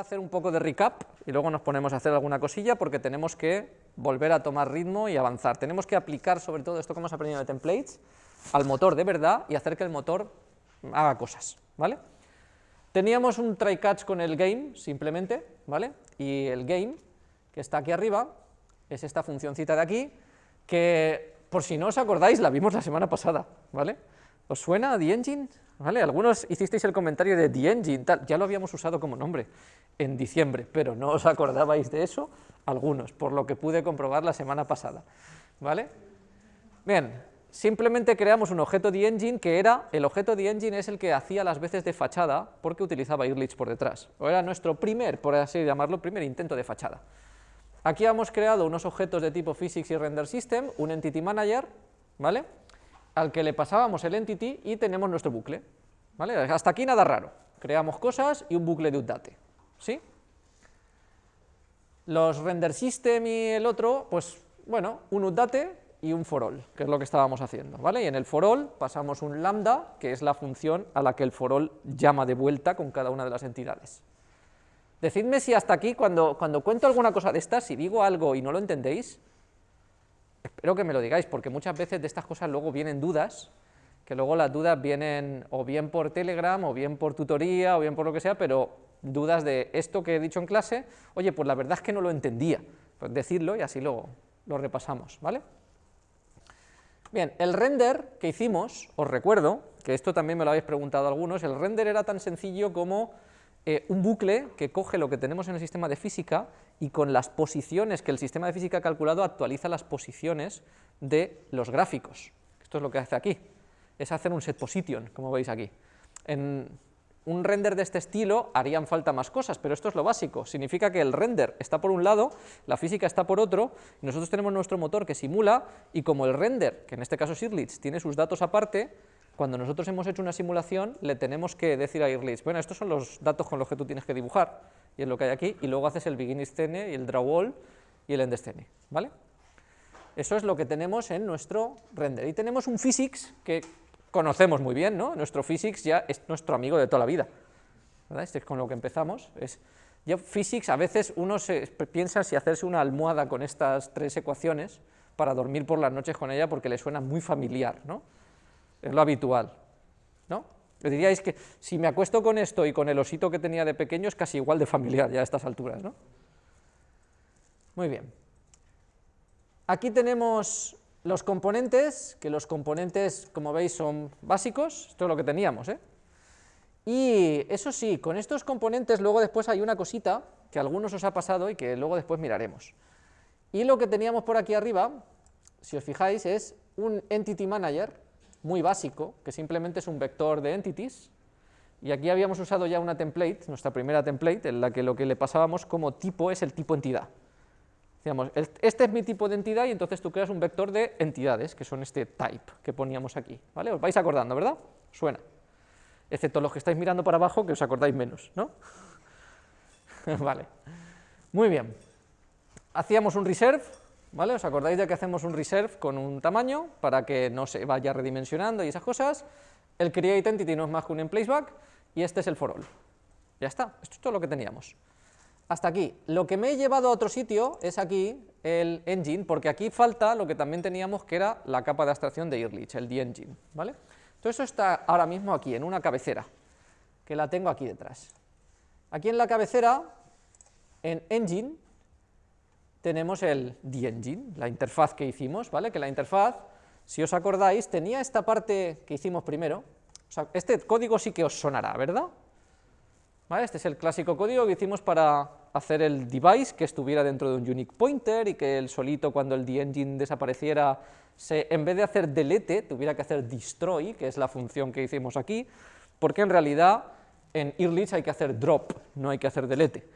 hacer un poco de recap y luego nos ponemos a hacer alguna cosilla porque tenemos que volver a tomar ritmo y avanzar. Tenemos que aplicar sobre todo esto que hemos aprendido de templates al motor de verdad y hacer que el motor haga cosas, ¿vale? Teníamos un try catch con el game, simplemente, ¿vale? Y el game, que está aquí arriba, es esta funcióncita de aquí, que, por si no os acordáis, la vimos la semana pasada, ¿vale? ¿Os suena The Engine? Algunos hicisteis el comentario de The Engine, ya lo habíamos usado como nombre en diciembre, pero no os acordabais de eso, algunos, por lo que pude comprobar la semana pasada, ¿vale? Bien, simplemente creamos un objeto de engine que era, el objeto de engine es el que hacía las veces de fachada porque utilizaba Irlich por detrás, o era nuestro primer, por así llamarlo, primer intento de fachada. Aquí hemos creado unos objetos de tipo physics y render system, un entity manager, ¿vale? Al que le pasábamos el entity y tenemos nuestro bucle, ¿vale? Hasta aquí nada raro, creamos cosas y un bucle de update, ¿sí? Los render system y el otro, pues bueno, un update y un for all, que es lo que estábamos haciendo, ¿vale? Y en el for all pasamos un lambda, que es la función a la que el for all llama de vuelta con cada una de las entidades. Decidme si hasta aquí, cuando, cuando cuento alguna cosa de estas, si digo algo y no lo entendéis, espero que me lo digáis, porque muchas veces de estas cosas luego vienen dudas, que luego las dudas vienen o bien por Telegram, o bien por tutoría, o bien por lo que sea, pero dudas de esto que he dicho en clase, oye, pues la verdad es que no lo entendía, pues y así lo, lo repasamos, ¿vale? Bien, el render que hicimos, os recuerdo, que esto también me lo habéis preguntado algunos, el render era tan sencillo como eh, un bucle que coge lo que tenemos en el sistema de física y con las posiciones que el sistema de física ha calculado actualiza las posiciones de los gráficos. Esto es lo que hace aquí, es hacer un set position, como veis aquí. En, un render de este estilo harían falta más cosas, pero esto es lo básico, significa que el render está por un lado, la física está por otro, y nosotros tenemos nuestro motor que simula, y como el render, que en este caso es Irlitz, tiene sus datos aparte, cuando nosotros hemos hecho una simulación, le tenemos que decir a Irlitz, bueno, estos son los datos con los que tú tienes que dibujar, y es lo que hay aquí, y luego haces el begin scene, y el draw all, y el end scene, ¿vale? Eso es lo que tenemos en nuestro render. Y tenemos un physics que conocemos muy bien, ¿no? Nuestro physics ya es nuestro amigo de toda la vida, ¿verdad? Este es con lo que empezamos. Es, ya physics, a veces uno se piensa si hacerse una almohada con estas tres ecuaciones para dormir por las noches con ella porque le suena muy familiar, ¿no? Es lo habitual, ¿no? diríais que si me acuesto con esto y con el osito que tenía de pequeño es casi igual de familiar ya a estas alturas, ¿no? Muy bien. Aquí tenemos los componentes, que los componentes, como veis, son básicos, esto es lo que teníamos, ¿eh? Y eso sí, con estos componentes luego después hay una cosita que a algunos os ha pasado y que luego después miraremos. Y lo que teníamos por aquí arriba, si os fijáis, es un Entity Manager muy básico, que simplemente es un vector de entities, y aquí habíamos usado ya una template, nuestra primera template, en la que lo que le pasábamos como tipo es el tipo entidad. Decíamos, este es mi tipo de entidad y entonces tú creas un vector de entidades, que son este type que poníamos aquí, ¿vale? Os vais acordando, ¿verdad? Suena. Excepto los que estáis mirando para abajo, que os acordáis menos, ¿no? vale. Muy bien. Hacíamos un reserve, ¿vale? ¿Os acordáis de que hacemos un reserve con un tamaño para que no se vaya redimensionando y esas cosas? El create entity no es más que un emplaceback y este es el for all. Ya está, esto es todo lo que teníamos hasta aquí. Lo que me he llevado a otro sitio es aquí el engine, porque aquí falta lo que también teníamos que era la capa de abstracción de Irlich, el the engine, ¿vale? Todo eso está ahora mismo aquí, en una cabecera, que la tengo aquí detrás. Aquí en la cabecera, en engine, tenemos el the engine, la interfaz que hicimos, ¿vale? Que la interfaz, si os acordáis, tenía esta parte que hicimos primero, o sea, este código sí que os sonará, ¿verdad? Este es el clásico código que hicimos para hacer el device que estuviera dentro de un unique pointer y que el solito cuando el engine desapareciera, se, en vez de hacer delete, tuviera que hacer destroy, que es la función que hicimos aquí, porque en realidad en Irlich hay que hacer drop, no hay que hacer delete.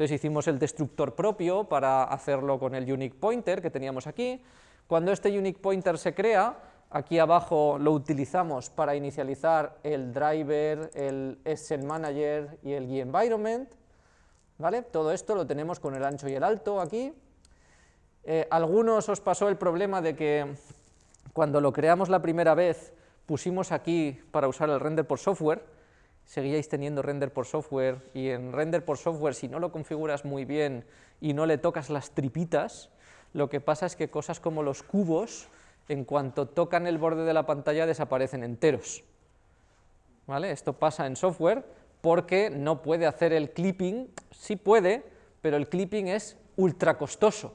Entonces hicimos el destructor propio para hacerlo con el unique pointer que teníamos aquí. Cuando este unique pointer se crea, Aquí abajo lo utilizamos para inicializar el driver, el SN Manager y el Environment. ¿vale? Todo esto lo tenemos con el ancho y el alto aquí. Eh, algunos os pasó el problema de que cuando lo creamos la primera vez pusimos aquí para usar el render por software, seguíais teniendo render por software, y en render por software, si no lo configuras muy bien y no le tocas las tripitas, lo que pasa es que cosas como los cubos, en cuanto tocan el borde de la pantalla, desaparecen enteros. ¿Vale? Esto pasa en software porque no puede hacer el clipping, sí puede, pero el clipping es ultra costoso.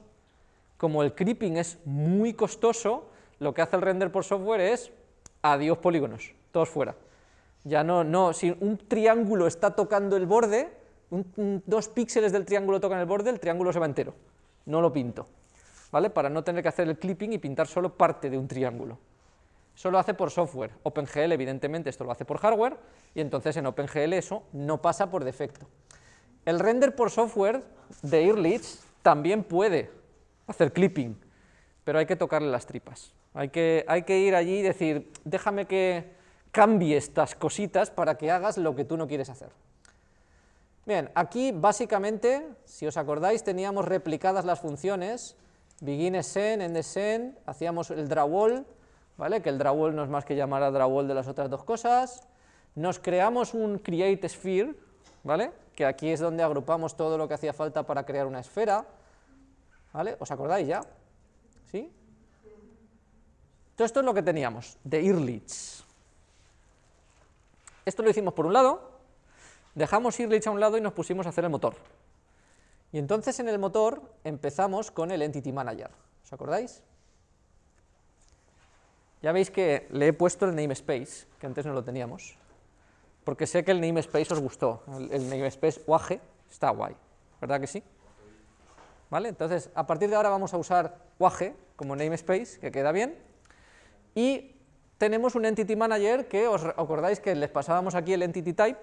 Como el clipping es muy costoso, lo que hace el render por software es adiós polígonos, todos fuera. Ya no, no, si un triángulo está tocando el borde, dos píxeles del triángulo tocan el borde, el triángulo se va entero, no lo pinto, ¿vale? Para no tener que hacer el clipping y pintar solo parte de un triángulo. Eso lo hace por software, OpenGL evidentemente esto lo hace por hardware, y entonces en OpenGL eso no pasa por defecto. El render por software de Earlich también puede hacer clipping, pero hay que tocarle las tripas. Hay que, hay que ir allí y decir, déjame que cambie estas cositas para que hagas lo que tú no quieres hacer. Bien, aquí básicamente, si os acordáis, teníamos replicadas las funciones, begin end end hacíamos el drawall, ¿vale? que el drawall no es más que llamar a drawall de las otras dos cosas, nos creamos un create sphere, ¿vale? que aquí es donde agrupamos todo lo que hacía falta para crear una esfera, ¿vale? ¿os acordáis ya? ¿Sí? Todo esto es lo que teníamos, de Earlich. Esto lo hicimos por un lado, dejamos Earlich a un lado y nos pusimos a hacer el motor. Y entonces en el motor empezamos con el Entity Manager, ¿os acordáis? Ya veis que le he puesto el namespace, que antes no lo teníamos, porque sé que el namespace os gustó, el, namespace UAG está guay, ¿verdad que sí? ¿Vale? Entonces, a partir de ahora vamos a usar UAG como namespace, que queda bien, y tenemos un Entity Manager que os acordáis que les pasábamos aquí el Entity Type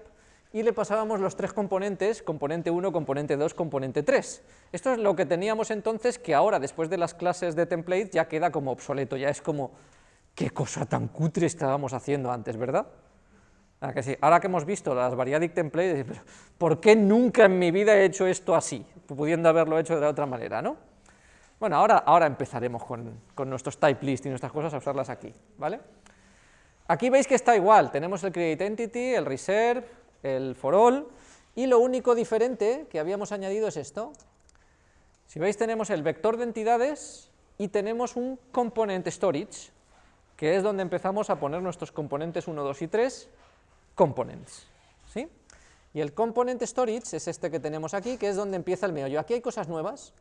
y le pasábamos los tres componentes, componente 1, componente 2, componente 3. Esto es lo que teníamos entonces que ahora, después de las clases de template, ya queda como obsoleto, ya es como, qué cosa tan cutre estábamos haciendo antes, ¿verdad? Ah, que sí. Ahora que hemos visto las variadic templates, ¿por qué nunca en mi vida he hecho esto así, pudiendo haberlo hecho de la otra manera, no? Bueno, ahora, ahora empezaremos con, con nuestros type list y nuestras cosas a usarlas aquí, ¿vale? Aquí veis que está igual, tenemos el create entity, el reserve, el for all, y lo único diferente que habíamos añadido es esto. Si veis tenemos el vector de entidades y tenemos un component storage, que es donde empezamos a poner nuestros componentes 1, 2 y 3, components. ¿sí? Y el component storage es este que tenemos aquí, que es donde empieza el meollo. Aquí hay cosas nuevas,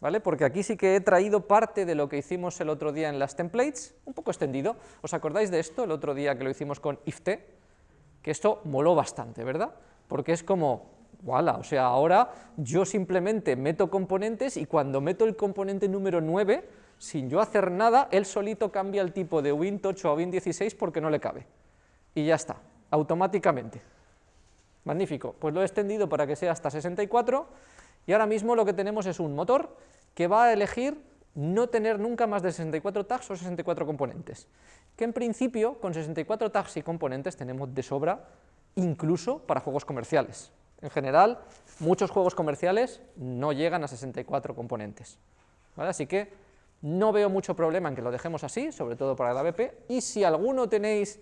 ¿vale? Porque aquí sí que he traído parte de lo que hicimos el otro día en las templates, un poco extendido. ¿Os acordáis de esto el otro día que lo hicimos con ift? Que esto moló bastante, ¿verdad? Porque es como, voilà, o sea, ahora yo simplemente meto componentes y cuando meto el componente número 9, sin yo hacer nada, él solito cambia el tipo de Win8 a Win16 porque no le cabe. Y ya está, automáticamente. Magnífico, pues lo he extendido para que sea hasta 64 y ahora mismo lo que tenemos es un motor que va a elegir no tener nunca más de 64 tags o 64 componentes, que en principio con 64 tags y componentes tenemos de sobra incluso para juegos comerciales. En general, muchos juegos comerciales no llegan a 64 componentes. Así que no veo mucho problema en que lo dejemos así, sobre todo para el ABP, y si alguno tenéis,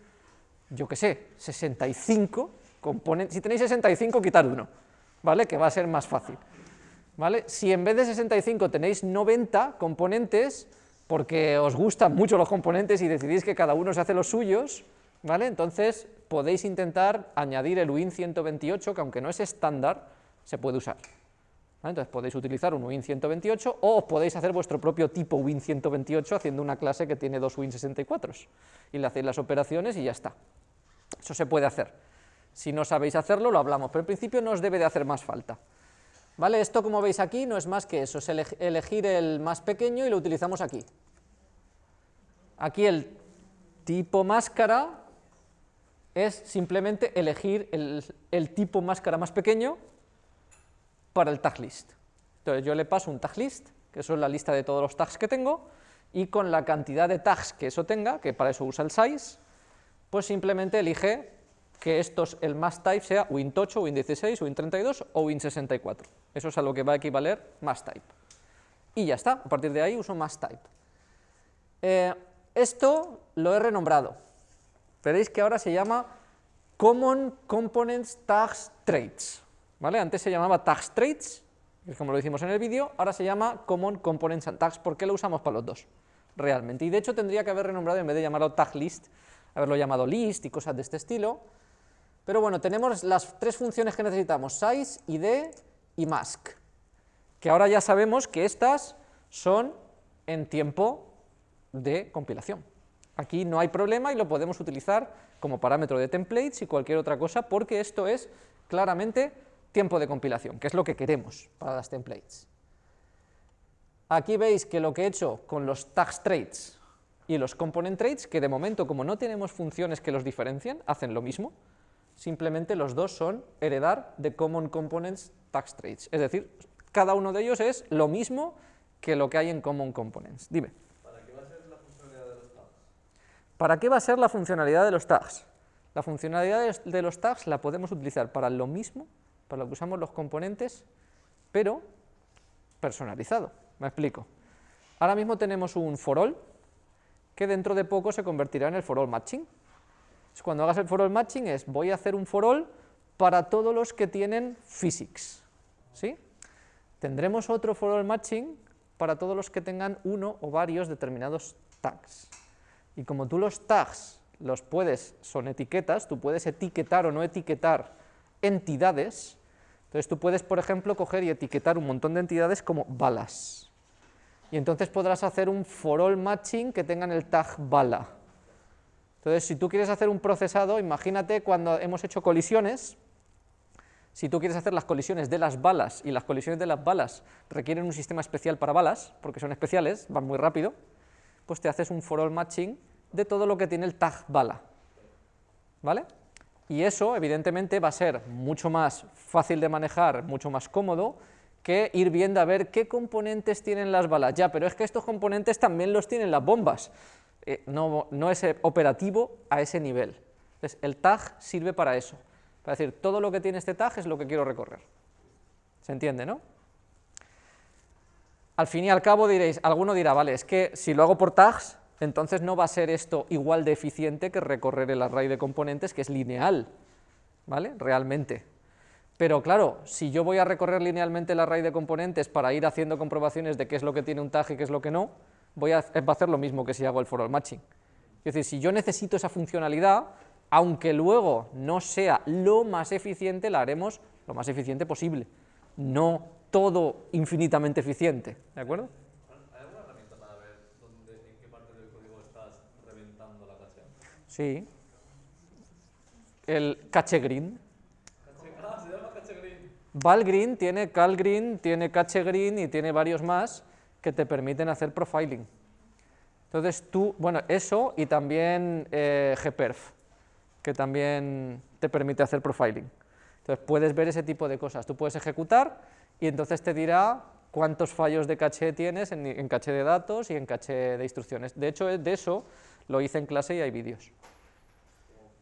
yo qué sé, 65 componentes, si tenéis 65, quitar uno, ¿vale? Que va a ser más fácil. ¿Vale? Si en vez de 65 tenéis 90 componentes, porque os gustan mucho los componentes y decidís que cada uno se hace los suyos, ¿vale? Entonces podéis intentar añadir el Win128, que aunque no es estándar, se puede usar. Entonces podéis utilizar un Win128 o os podéis hacer vuestro propio tipo Win128 haciendo una clase que tiene dos Win64 y le hacéis las operaciones y ya está. Eso se puede hacer. Si no sabéis hacerlo, lo hablamos, pero en principio no os debe de hacer más falta. ¿Vale? Esto, como veis aquí, no es más que eso, es elegir el más pequeño y lo utilizamos aquí. Aquí el tipo máscara es simplemente elegir el, tipo máscara más pequeño para el tag list. Entonces yo le paso un tag list, que eso es la lista de todos los tags que tengo, y con la cantidad de tags que eso tenga, que para eso usa el size, pues simplemente elige que estos, el más type sea Win8, Win16, Win32 o Win64. Eso es a lo que va a equivaler más type. Y ya está, a partir de ahí uso más type. Eh, esto lo he renombrado. Veréis que ahora se llama Common Components Tags Traits, ¿vale? Antes se llamaba Tags Traits, como lo hicimos en el vídeo, ahora se llama Common Components and Tags, ¿por qué lo usamos para los dos? Realmente, y de hecho tendría que haber renombrado, en vez de llamarlo Tag List, haberlo llamado List y cosas de este estilo, pero bueno, tenemos las tres funciones que necesitamos, size, id y mask, que ahora ya sabemos que estas son en tiempo de compilación. Aquí no hay problema y lo podemos utilizar como parámetro de templates y cualquier otra cosa, porque esto es claramente tiempo de compilación, que es lo que queremos para las templates. Aquí veis que lo que he hecho con los tags traits y los component traits, que de momento como no tenemos funciones que los diferencien, hacen lo mismo, simplemente los dos son heredar de common components tags traits, es decir, cada uno de ellos es lo mismo que lo que hay en common components. Dime. ¿Para qué va a ser la funcionalidad de los tags? La funcionalidad de los tags la podemos utilizar para lo mismo, para lo que usamos los componentes, pero personalizado. Me explico. Ahora mismo tenemos un for all, que dentro de poco se convertirá en el for all matching. Cuando hagas el for all matching es, voy a hacer un for all para todos los que tienen physics. ¿sí? Tendremos otro for all matching para todos los que tengan uno o varios determinados tags. Y como tú los tags los puedes, son etiquetas, tú puedes etiquetar o no etiquetar entidades, entonces tú puedes, por ejemplo, coger y etiquetar un montón de entidades como balas. Y entonces podrás hacer un for all matching que tengan el tag bala. Entonces, si tú quieres hacer un procesado, imagínate cuando hemos hecho colisiones, si tú quieres hacer las colisiones de las balas, y las colisiones de las balas requieren un sistema especial para balas, porque son especiales, van muy rápido, pues te haces un for all matching de todo lo que tiene el tag bala, ¿vale? Y eso, evidentemente, va a ser mucho más fácil de manejar, mucho más cómodo, que ir viendo a ver qué componentes tienen las balas. Ya, pero es que estos componentes también los tienen las bombas. Eh, no, no es operativo a ese nivel. Entonces, el tag sirve para eso. Para decir, todo lo que tiene este tag es lo que quiero recorrer. ¿Se entiende, no? al fin y al cabo diréis, alguno dirá, vale, es que si lo hago por tags, entonces no va a ser esto igual de eficiente que recorrer el array de componentes que es lineal, ¿vale? Realmente. Pero claro, si yo voy a recorrer linealmente el array de componentes para ir haciendo comprobaciones de qué es lo que tiene un tag y qué es lo que no, voy a, va a hacer lo mismo que si hago el for all matching. Es decir, si yo necesito esa funcionalidad, aunque luego no sea lo más eficiente, la haremos lo más eficiente posible. No todo infinitamente eficiente, ¿de acuerdo? ¿Hay alguna herramienta para ver dónde, en qué parte del código estás reventando la caché? Sí. El cache green. Ah, se llama cache green. Valgreen tiene Calgreen, tiene cache green y tiene varios más que te permiten hacer profiling. Entonces tú, bueno, eso y también eh, gperf, que también te permite hacer profiling. Entonces puedes ver ese tipo de cosas. Tú puedes ejecutar y entonces te dirá cuántos fallos de caché tienes en, caché de datos y en caché de instrucciones. De hecho, de eso lo hice en clase y hay vídeos.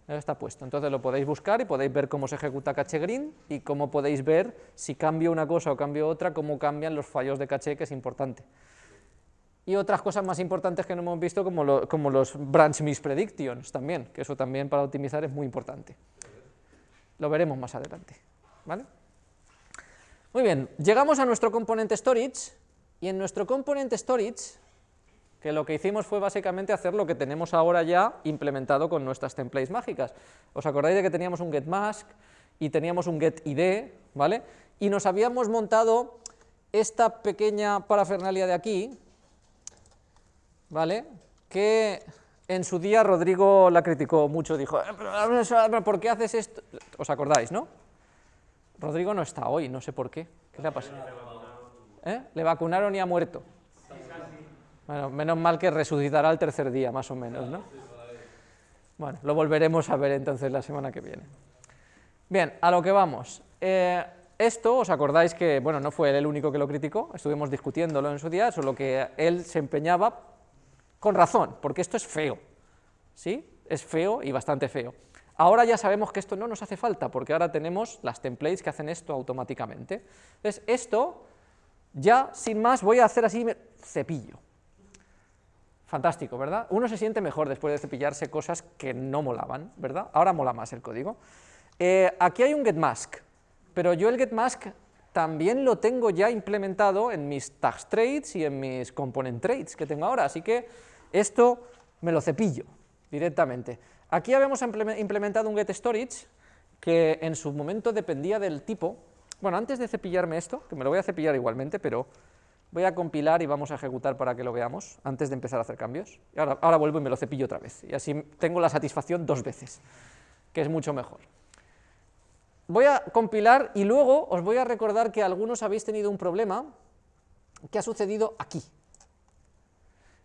Está puesto, entonces lo podéis buscar y podéis ver cómo se ejecuta caché green y cómo podéis ver si cambio una cosa o cambio otra, cómo cambian los fallos de caché, que es importante. Y otras cosas más importantes que no hemos visto, como, como los branch mispredictions también, que eso también para optimizar es muy importante. Lo veremos más adelante. ¿vale? Muy bien, llegamos a nuestro componente storage, y en nuestro componente storage, que lo que hicimos fue básicamente hacer lo que tenemos ahora ya implementado con nuestras templates mágicas. ¿Os acordáis de que teníamos un getMask y teníamos un getID, ¿vale? Y nos habíamos montado esta pequeña parafernalia de aquí, ¿vale? Que en su día Rodrigo la criticó mucho, dijo, eh, ¿por qué haces esto? ¿Os acordáis, no? Rodrigo no está hoy, no sé por qué. ¿Qué le ha pasado? ¿Eh? Le vacunaron y ha muerto. Bueno, menos mal que resucitará el tercer día, más o menos, ¿no? Bueno, lo volveremos a ver entonces la semana que viene. Bien, a lo que vamos. Eh, esto, ¿os acordáis que, bueno, no fue él el único que lo criticó? Estuvimos discutiéndolo en su día, solo que él se empeñaba, con razón, porque esto es feo, ¿sí? Es feo y bastante feo. Ahora ya sabemos que esto no nos hace falta, porque ahora tenemos las templates que hacen esto automáticamente. Entonces, esto, ya sin más, voy a hacer así, cepillo. Fantástico, ¿verdad? Uno se siente mejor después de cepillarse cosas que no molaban, ¿verdad? Ahora mola más el código. Eh, aquí hay un getMask, pero yo el getMask también lo tengo ya implementado en mis tags trades y en mis component trades que tengo ahora, así que esto me lo cepillo directamente. Aquí habíamos implementado un getStorage que en su momento dependía del tipo, bueno, antes de cepillarme esto, que me lo voy a cepillar igualmente, pero voy a compilar y vamos a ejecutar para que lo veamos, antes de empezar a hacer cambios. Y ahora, ahora vuelvo y me lo cepillo otra vez, y así tengo la satisfacción dos veces, que es mucho mejor. Voy a compilar y luego os voy a recordar que algunos habéis tenido un problema que ha sucedido aquí.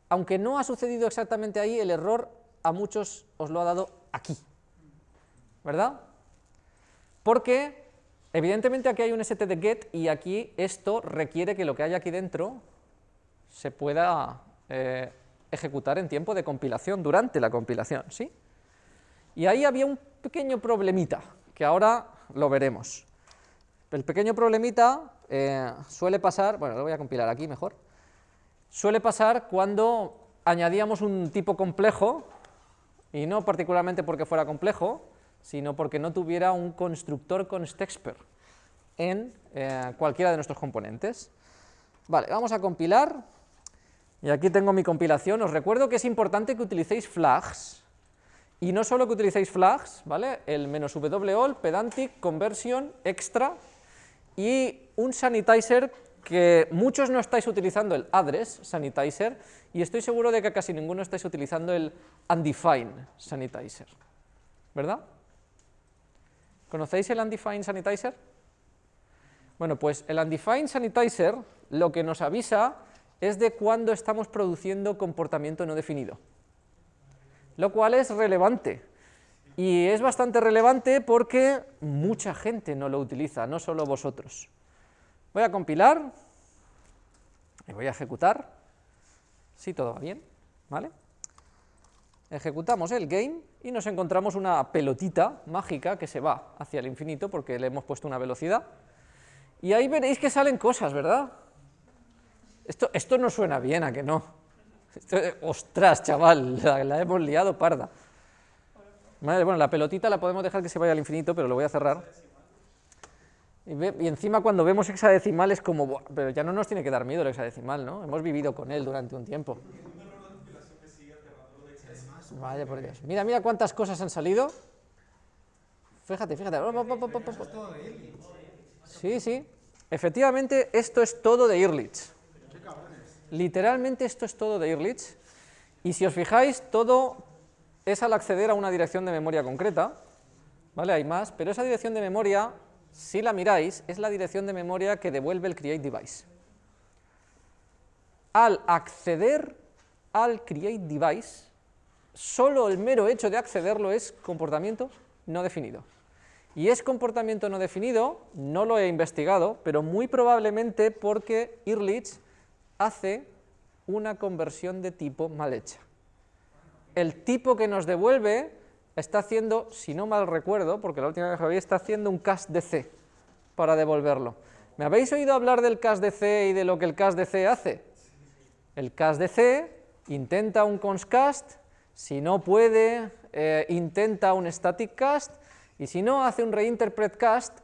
Aunque no ha sucedido exactamente ahí, el error a muchos os lo ha dado aquí, ¿verdad? Porque Evidentemente aquí hay un std y aquí esto requiere que lo que hay aquí dentro se pueda eh, ejecutar en tiempo de compilación, durante la compilación, ¿sí? Y ahí había un pequeño problemita, que ahora lo veremos. El pequeño problemita eh, suele pasar, bueno, lo voy a compilar aquí mejor, suele pasar cuando añadíamos un tipo complejo, y no particularmente porque fuera complejo, sino porque no tuviera un constructor con Stexper en eh, cualquiera de nuestros componentes. Vale, vamos a compilar, y aquí tengo mi compilación. Os recuerdo que es importante que utilicéis flags, y no solo que utilicéis flags, ¿vale? El "-all", pedantic, conversion, extra, y un sanitizer que muchos no estáis utilizando el address sanitizer, y estoy seguro de que casi ninguno estáis utilizando el undefined sanitizer, ¿verdad? ¿Conocéis el undefined sanitizer? Bueno, pues el undefined sanitizer lo que nos avisa es de cuándo estamos produciendo comportamiento no definido, lo cual es relevante, y es bastante relevante porque mucha gente no lo utiliza, no solo vosotros. Voy a compilar, y voy a ejecutar, si todo va bien, ¿vale? Ejecutamos el game y nos encontramos una pelotita mágica que se va hacia el infinito porque le hemos puesto una velocidad. Y ahí veréis que salen cosas, ¿verdad? Esto, esto no suena bien, ¿a que no? ostras, chaval, la, hemos liado parda. bueno, la pelotita la podemos dejar que se vaya al infinito, pero lo voy a cerrar. Y, y, encima cuando vemos hexadecimal es como, pero ya no nos tiene que dar miedo el hexadecimal, ¿no? Hemos vivido con él durante un tiempo. Vaya por Dios. Mira, mira cuántas cosas han salido. Fíjate, fíjate. Sí, sí. Efectivamente, esto es todo de Ehrlich. Literalmente esto es todo de Ehrlich. Y si os fijáis, todo es al acceder a una dirección de memoria concreta. ¿Vale? Hay más, pero esa dirección de memoria, si la miráis, es la dirección de memoria que devuelve el create device. Al acceder al create device, solo el mero hecho de accederlo es comportamiento no definido. Y es comportamiento no definido, no lo he investigado, pero muy probablemente porque Ehrlich hace una conversión de tipo mal hecha. El tipo que nos devuelve está haciendo, si no mal recuerdo, porque la última vez que lo vi, está haciendo un cast de C para devolverlo. ¿Me habéis oído hablar del cast de C y de lo que el cast de C hace? El cast de C intenta un conscast, si no puede, eh, intenta un static cast, y si no, hace un reinterpret cast,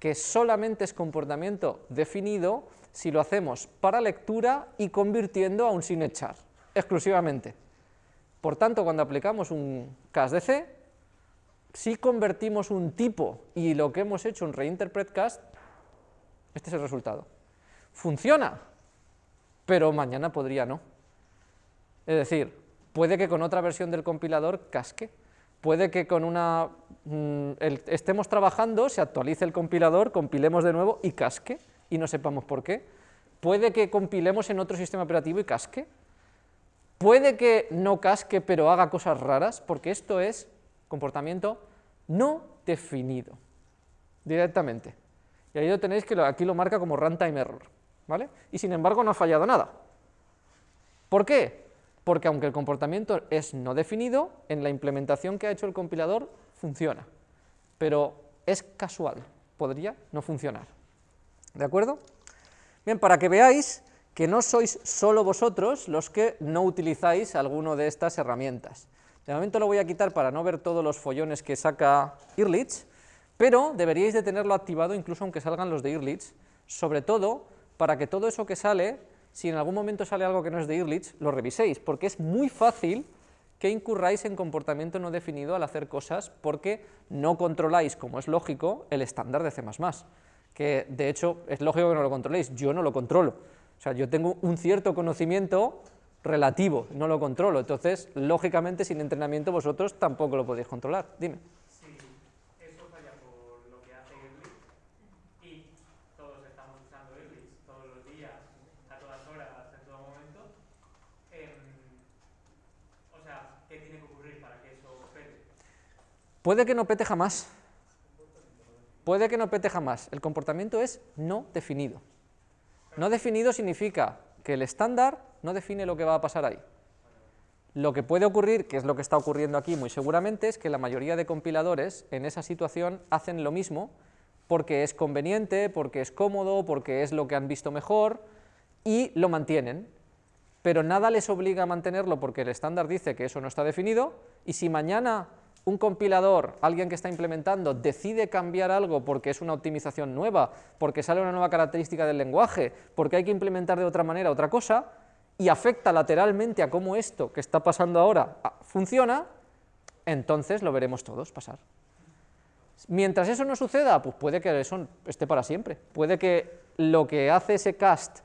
que solamente es comportamiento definido si lo hacemos para lectura y convirtiendo a un sin echar, exclusivamente. Por tanto, cuando aplicamos un cast de C, si convertimos un tipo y lo que hemos hecho un reinterpret cast, este es el resultado. Funciona, pero mañana podría no. Es decir, puede que con otra versión del compilador casque, puede que con una mm, estemos trabajando, se actualice el compilador, compilemos de nuevo y casque, y no sepamos por qué, puede que compilemos en otro sistema operativo y casque, puede que no casque pero haga cosas raras, porque esto es comportamiento no definido, directamente. Y ahí lo tenéis que aquí lo marca como runtime error, ¿vale? Y sin embargo no ha fallado nada. ¿Por qué? Porque aunque el comportamiento es no definido, en la implementación que ha hecho el compilador funciona, pero es casual, podría no funcionar. ¿De acuerdo? Bien, para que veáis que no sois solo vosotros los que no utilizáis alguno de estas herramientas. De momento lo voy a quitar para no ver todos los follones que saca Irlich, pero deberíais de tenerlo activado incluso aunque salgan los de Irlich, sobre todo para que todo eso que sale, si en algún momento sale algo que no es de Irlich, lo reviséis, porque es muy fácil que incurráis en comportamiento no definido al hacer cosas porque no controláis, como es lógico, el estándar de C++, que de hecho es lógico que no lo controléis, yo no lo controlo, o sea, yo tengo un cierto conocimiento relativo, no lo controlo, entonces, lógicamente, sin entrenamiento vosotros tampoco lo podéis controlar. Dime. Si eso falla por lo que hace Irlis y todos estamos usando Irlis todos los días, a todas horas, en todo momento, em, o sea, ¿qué tiene que ocurrir para que eso pete? Puede que no pete jamás. Puede que no pete jamás. El comportamiento es no definido. No definido significa que el estándar no define lo que va a pasar ahí. Lo que puede ocurrir, que es lo que está ocurriendo aquí muy seguramente, es que la mayoría de compiladores en esa situación hacen lo mismo porque es conveniente, porque es cómodo, porque es lo que han visto mejor y lo mantienen, pero nada les obliga a mantenerlo porque el estándar dice que eso no está definido y si mañana un compilador, alguien que está implementando, decide cambiar algo porque es una optimización nueva, porque sale una nueva característica del lenguaje, porque hay que implementar de otra manera otra cosa, y afecta lateralmente a cómo esto que está pasando ahora ah, funciona, entonces lo veremos todos pasar. Mientras eso no suceda, pues puede que eso esté para siempre, puede que lo que hace ese cast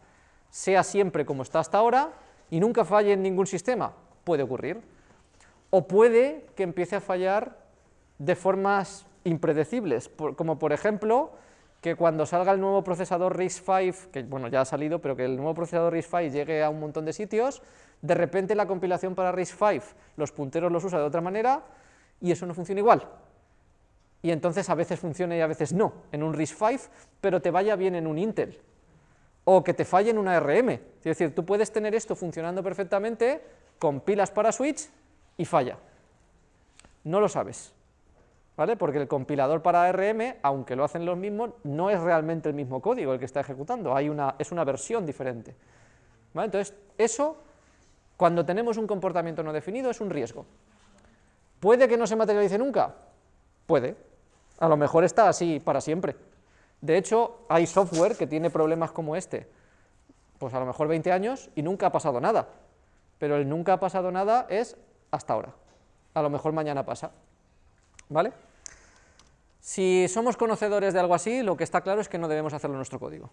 sea siempre como está hasta ahora y nunca falle en ningún sistema, puede ocurrir. O puede que empiece a fallar de formas impredecibles, como por ejemplo que cuando salga el nuevo procesador RISC-V, que bueno, ya ha salido, pero que el nuevo procesador RISC-V llegue a un montón de sitios, de repente la compilación para RISC-V, los punteros los usa de otra manera, y eso no funciona igual. Y entonces a veces funciona y a veces no, en un RISC-V, pero te vaya bien en un Intel, o que te falle en una RM. Es decir, tú puedes tener esto funcionando perfectamente, compilas para switch, y falla. No lo sabes, ¿vale? Porque el compilador para ARM, aunque lo hacen los mismos, no es realmente el mismo código el que está ejecutando, hay una, es una versión diferente. ¿vale? Entonces, eso, cuando tenemos un comportamiento no definido, es un riesgo. ¿Puede que no se materialice nunca? Puede. A lo mejor está así para siempre. De hecho, hay software que tiene problemas como este, pues a lo mejor 20 años y nunca ha pasado nada. Pero el nunca ha pasado nada es hasta ahora. A lo mejor mañana pasa. ¿Vale? Si somos conocedores de algo así, lo que está claro es que no debemos hacerlo en nuestro código.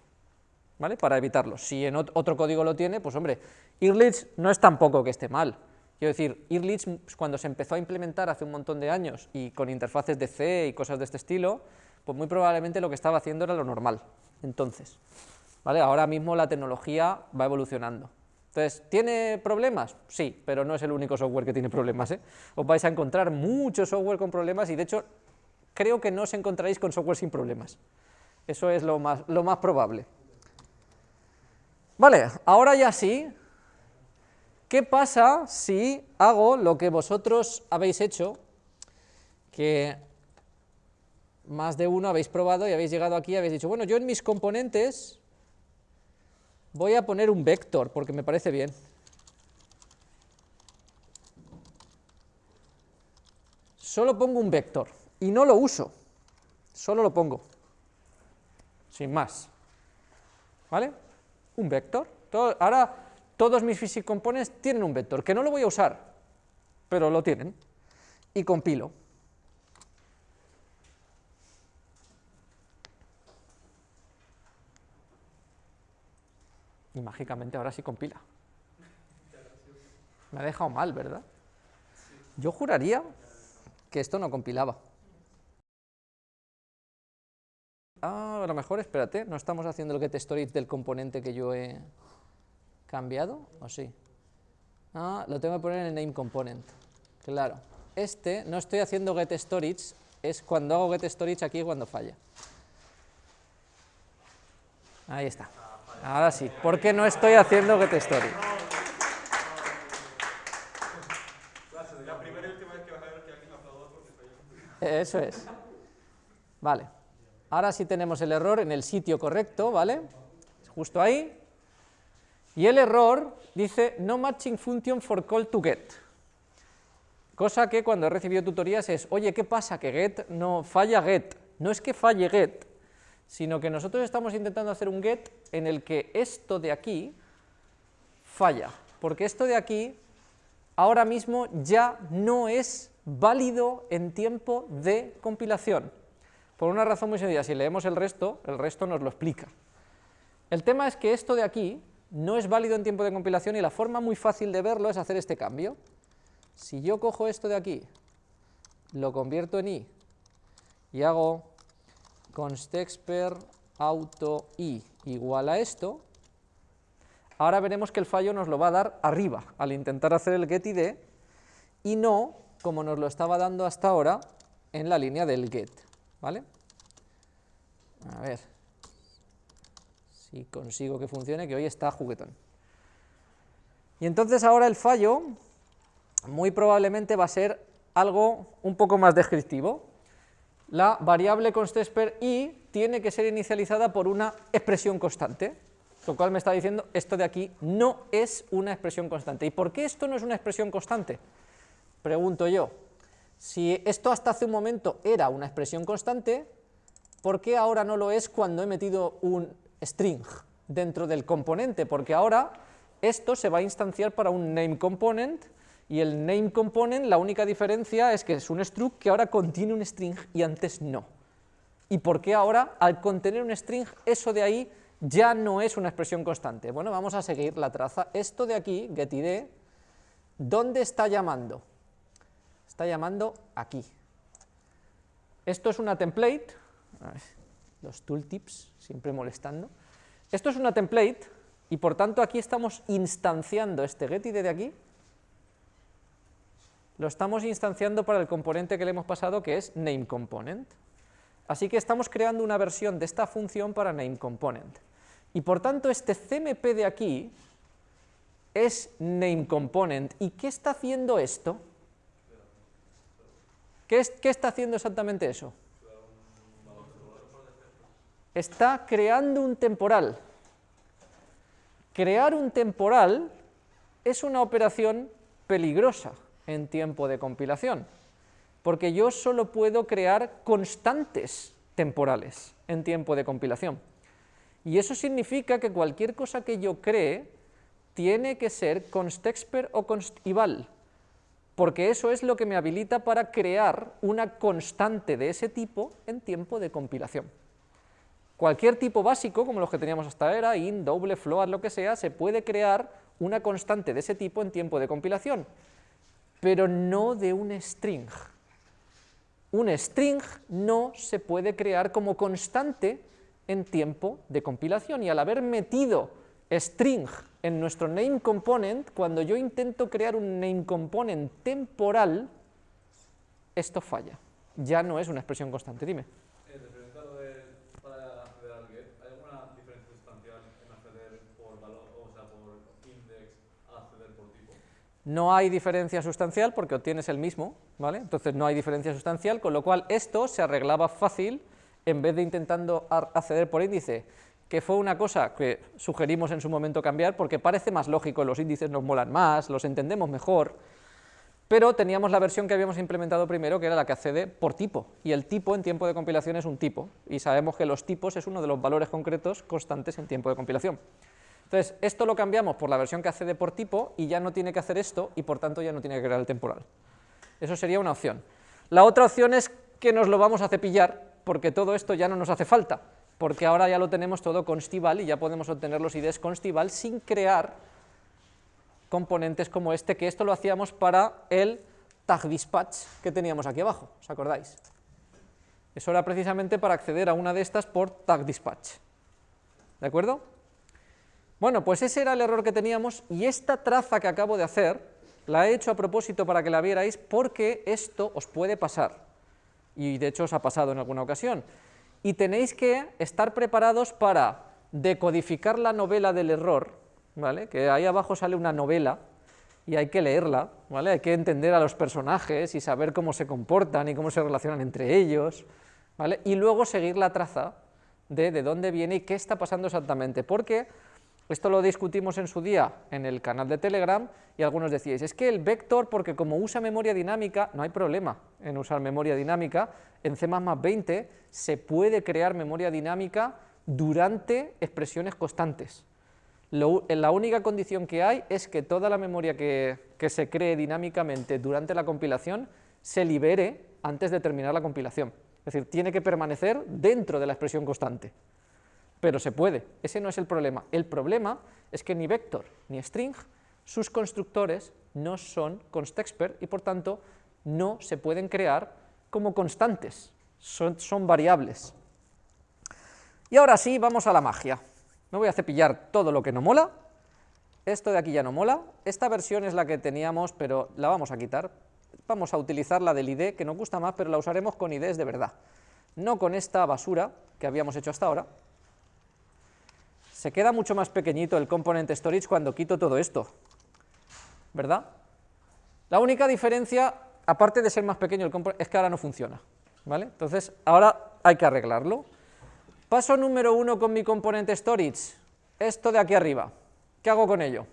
¿Vale? Para evitarlo. Si en otro código lo tiene, pues hombre, Irlich no es tampoco que esté mal. Quiero decir, Irlich cuando se empezó a implementar hace un montón de años y con interfaces de C y cosas de este estilo, pues muy probablemente lo que estaba haciendo era lo normal. Entonces, ¿vale? Ahora mismo la tecnología va evolucionando. Entonces, ¿tiene problemas? Sí, pero no es el único software que tiene problemas. ¿eh? Os vais a encontrar mucho software con problemas y de hecho creo que no os encontraréis con software sin problemas. Eso es lo más, lo más probable. Vale, ahora ya sí, ¿qué pasa si hago lo que vosotros habéis hecho, que más de uno habéis probado y habéis llegado aquí y habéis dicho, bueno, yo en mis componentes Voy a poner un vector porque me parece bien. Solo pongo un vector y no lo uso, solo lo pongo, sin más. ¿Vale? Un vector. ahora todos mis physics components tienen un vector, que no lo voy a usar, pero lo tienen. Y compilo. Y mágicamente ahora sí compila. Me ha dejado mal, ¿verdad? Yo juraría que esto no compilaba. Ah, a lo mejor, espérate, no estamos haciendo el getStorage del componente que yo he cambiado, ¿o sí? Ah, lo tengo que poner en el name component. Claro, este no estoy haciendo getStorage, es cuando hago getStorage aquí cuando falla. Ahí está. Ahora sí, ¿por qué no estoy haciendo getStory? Eso es. Vale. Ahora sí tenemos el error en el sitio correcto, ¿vale? Justo ahí. Y el error dice no matching function for call to get. Cosa que cuando he recibido tutorías es, oye, ¿qué pasa? Que get no falla get. No es que falle get, sino que nosotros estamos intentando hacer un get en el que esto de aquí falla, porque esto de aquí ahora mismo ya no es válido en tiempo de compilación. Por una razón muy sencilla, si leemos el resto, el resto nos lo explica. El tema es que esto de aquí no es válido en tiempo de compilación y la forma muy fácil de verlo es hacer este cambio. Si yo cojo esto de aquí, lo convierto en i y hago constexper auto i igual a esto, ahora veremos que el fallo nos lo va a dar arriba al intentar hacer el getID y no como nos lo estaba dando hasta ahora en la línea del get, ¿vale? A ver si consigo que funcione, que hoy está juguetón. Y entonces ahora el fallo muy probablemente va a ser algo un poco más descriptivo. La variable constexper i tiene que ser inicializada por una expresión constante, lo cual me está diciendo esto de aquí no es una expresión constante. ¿Y por qué esto no es una expresión constante? Pregunto yo, si esto hasta hace un momento era una expresión constante, ¿por qué ahora no lo es cuando he metido un string dentro del componente? Porque ahora esto se va a instanciar para un name component, y el name component, la única diferencia es que es un struct que ahora contiene un string y antes no. ¿Y por qué ahora, al contener un string, eso de ahí ya no es una expresión constante? Bueno, vamos a seguir la traza. Esto de aquí, getID, ¿dónde está llamando? está llamando aquí. Esto es una template, los tooltips siempre molestando. Esto es una template y por tanto aquí estamos instanciando este getID de aquí, lo estamos instanciando para el componente que le hemos pasado que es nameComponent. Así que estamos creando una versión de esta función para nameComponent. Y por tanto este CMP de aquí es nameComponent. ¿Y qué está haciendo esto? ¿Qué, está haciendo exactamente eso? Está creando un temporal. Crear un temporal es una operación peligrosa en tiempo de compilación, porque yo solo puedo crear constantes temporales en tiempo de compilación. Y eso significa que cualquier cosa que yo cree tiene que ser constexper o constival, porque eso es lo que me habilita para crear una constante de ese tipo en tiempo de compilación. Cualquier tipo básico, como los que teníamos hasta ahora, int, doble, float, lo que sea, se puede crear una constante de ese tipo en tiempo de compilación, pero no de un string. Un string no se puede crear como constante en tiempo de compilación, y al haber metido string en nuestro name component, cuando yo intento crear un name component temporal, esto falla. Ya no es una expresión constante. Dime. Eh, referente a lo de para acceder al get, ¿hay alguna diferencia sustancial en acceder por valor, o sea, por index a acceder por tipo? No hay diferencia sustancial porque obtienes el mismo, ¿vale? Entonces no hay diferencia sustancial, con lo cual esto se arreglaba fácil en vez de intentando acceder por índice que fue una cosa que sugerimos en su momento cambiar porque parece más lógico, los índices nos molan más, los entendemos mejor, pero teníamos la versión que habíamos implementado primero, que era la que accede por tipo, y el tipo en tiempo de compilación es un tipo, y sabemos que los tipos es uno de los valores concretos constantes en tiempo de compilación. Entonces, esto lo cambiamos por la versión que accede por tipo, y ya no tiene que hacer esto, y por tanto ya no tiene que crear el temporal. Eso sería una opción. La otra opción es que nos lo vamos a cepillar, porque todo esto ya no nos hace falta, porque ahora ya lo tenemos todo constival y ya podemos obtener los IDs constival sin crear componentes como este, que esto lo hacíamos para el tag dispatch que teníamos aquí abajo, ¿os acordáis? Eso era precisamente para acceder a una de estas por tag dispatch, ¿de acuerdo? Bueno, pues ese era el error que teníamos y esta traza que acabo de hacer la he hecho a propósito para que la vierais porque esto os puede pasar y de hecho os ha pasado en alguna ocasión y tenéis que estar preparados para decodificar la novela del error, ¿vale? que ahí abajo sale una novela y hay que leerla, ¿vale? hay que entender a los personajes y saber cómo se comportan y cómo se relacionan entre ellos, ¿vale? y luego seguir la traza de de dónde viene y qué está pasando exactamente, porque Esto lo discutimos en su día en el canal de Telegram y algunos decíais, es que el vector, porque como usa memoria dinámica, no hay problema en usar memoria dinámica, en C++ 20 se puede crear memoria dinámica durante expresiones constantes. la única condición que hay es que toda la memoria que, que se cree dinámicamente durante la compilación se libere antes de terminar la compilación. Es decir, tiene que permanecer dentro de la expresión constante pero se puede, ese no es el problema. El problema es que ni vector ni string, sus constructores no son constexpert y por tanto no se pueden crear como constantes, son, variables. Y ahora sí, vamos a la magia. Me voy a cepillar todo lo que no mola, esto de aquí ya no mola, esta versión es la que teníamos, pero la vamos a quitar, vamos a utilizar la del ID, que nos gusta más, pero la usaremos con IDs de verdad, no con esta basura que habíamos hecho hasta ahora, se queda mucho más pequeñito el component storage cuando quito todo esto, ¿verdad? La única diferencia, aparte de ser más pequeño el component, es que ahora no funciona, ¿vale? Entonces, ahora hay que arreglarlo. Paso número uno con mi component storage, esto de aquí arriba, ¿qué hago con ello?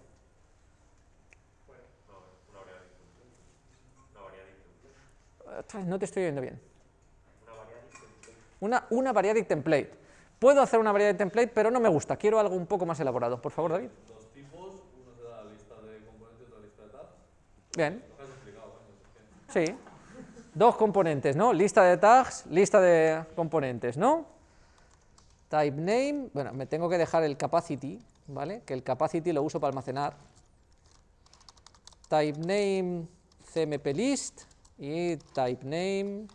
No te estoy oyendo bien. Una, una variadic template. Puedo hacer una variedad de template, pero no me gusta, quiero algo un poco más elaborado. Por favor, David. Dos tipos, uno te da la lista de componentes y otra lista de tags. Bien. Lo que has explicado, ¿eh? Sí. Dos componentes, ¿no? Lista de tags, lista de componentes, ¿no? Type name, bueno, me tengo que dejar el capacity, ¿vale? Que el capacity lo uso para almacenar. Type name cmp list y type name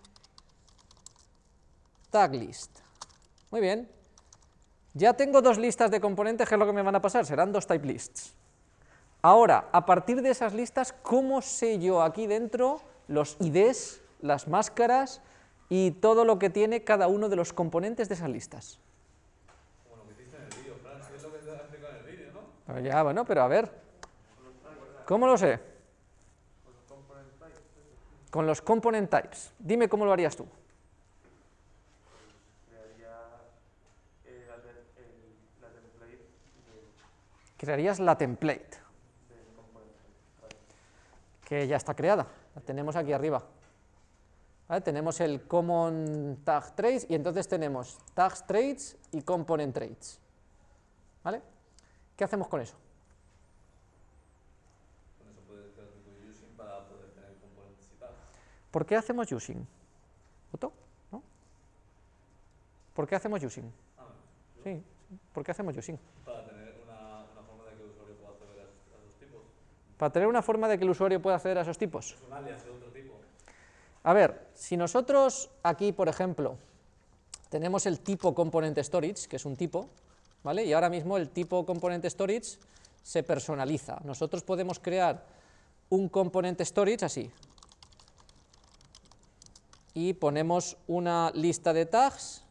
tag list. Muy bien. Ya tengo dos listas de componentes, ¿qué es lo que me van a pasar? Serán dos type lists. Ahora, a partir de esas listas, ¿cómo sé yo aquí dentro los IDs, las máscaras y todo lo que tiene cada uno de los componentes de esas listas? Como lo que hiciste en el vídeo, Fran, es lo que te has explicado en el vídeo, ¿no? Ah, Ya, bueno, pero a ver. ¿Cómo lo sé? Con los component types. Dime cómo lo harías tú. crearía eh, la, te- el- la template del, Crearías la template, que ya está creada. La tenemos aquí arriba. ¿Vale? Tenemos el common tag traits y entonces tenemos tags traits y component traits. ¿Vale? ¿Qué hacemos con eso? Con eso puedes crear tu using para poder tener componentes y tags. ¿Por qué hacemos using? ¿Otto? ¿No? ¿Por qué hacemos using? Ah, Sí, ¿por qué hacemos using? para tener una, una forma de que el usuario pueda acceder a, esos- a esos tipos. Para tener una forma de que el usuario pueda acceder a esos tipos. Es un alias de otro tipo. A ver, si nosotros aquí, por ejemplo, tenemos el tipo component storage, que es un tipo, ¿vale? Y ahora mismo el tipo component storage se personaliza. Nosotros podemos crear un component storage así. Y ponemos una lista de tags,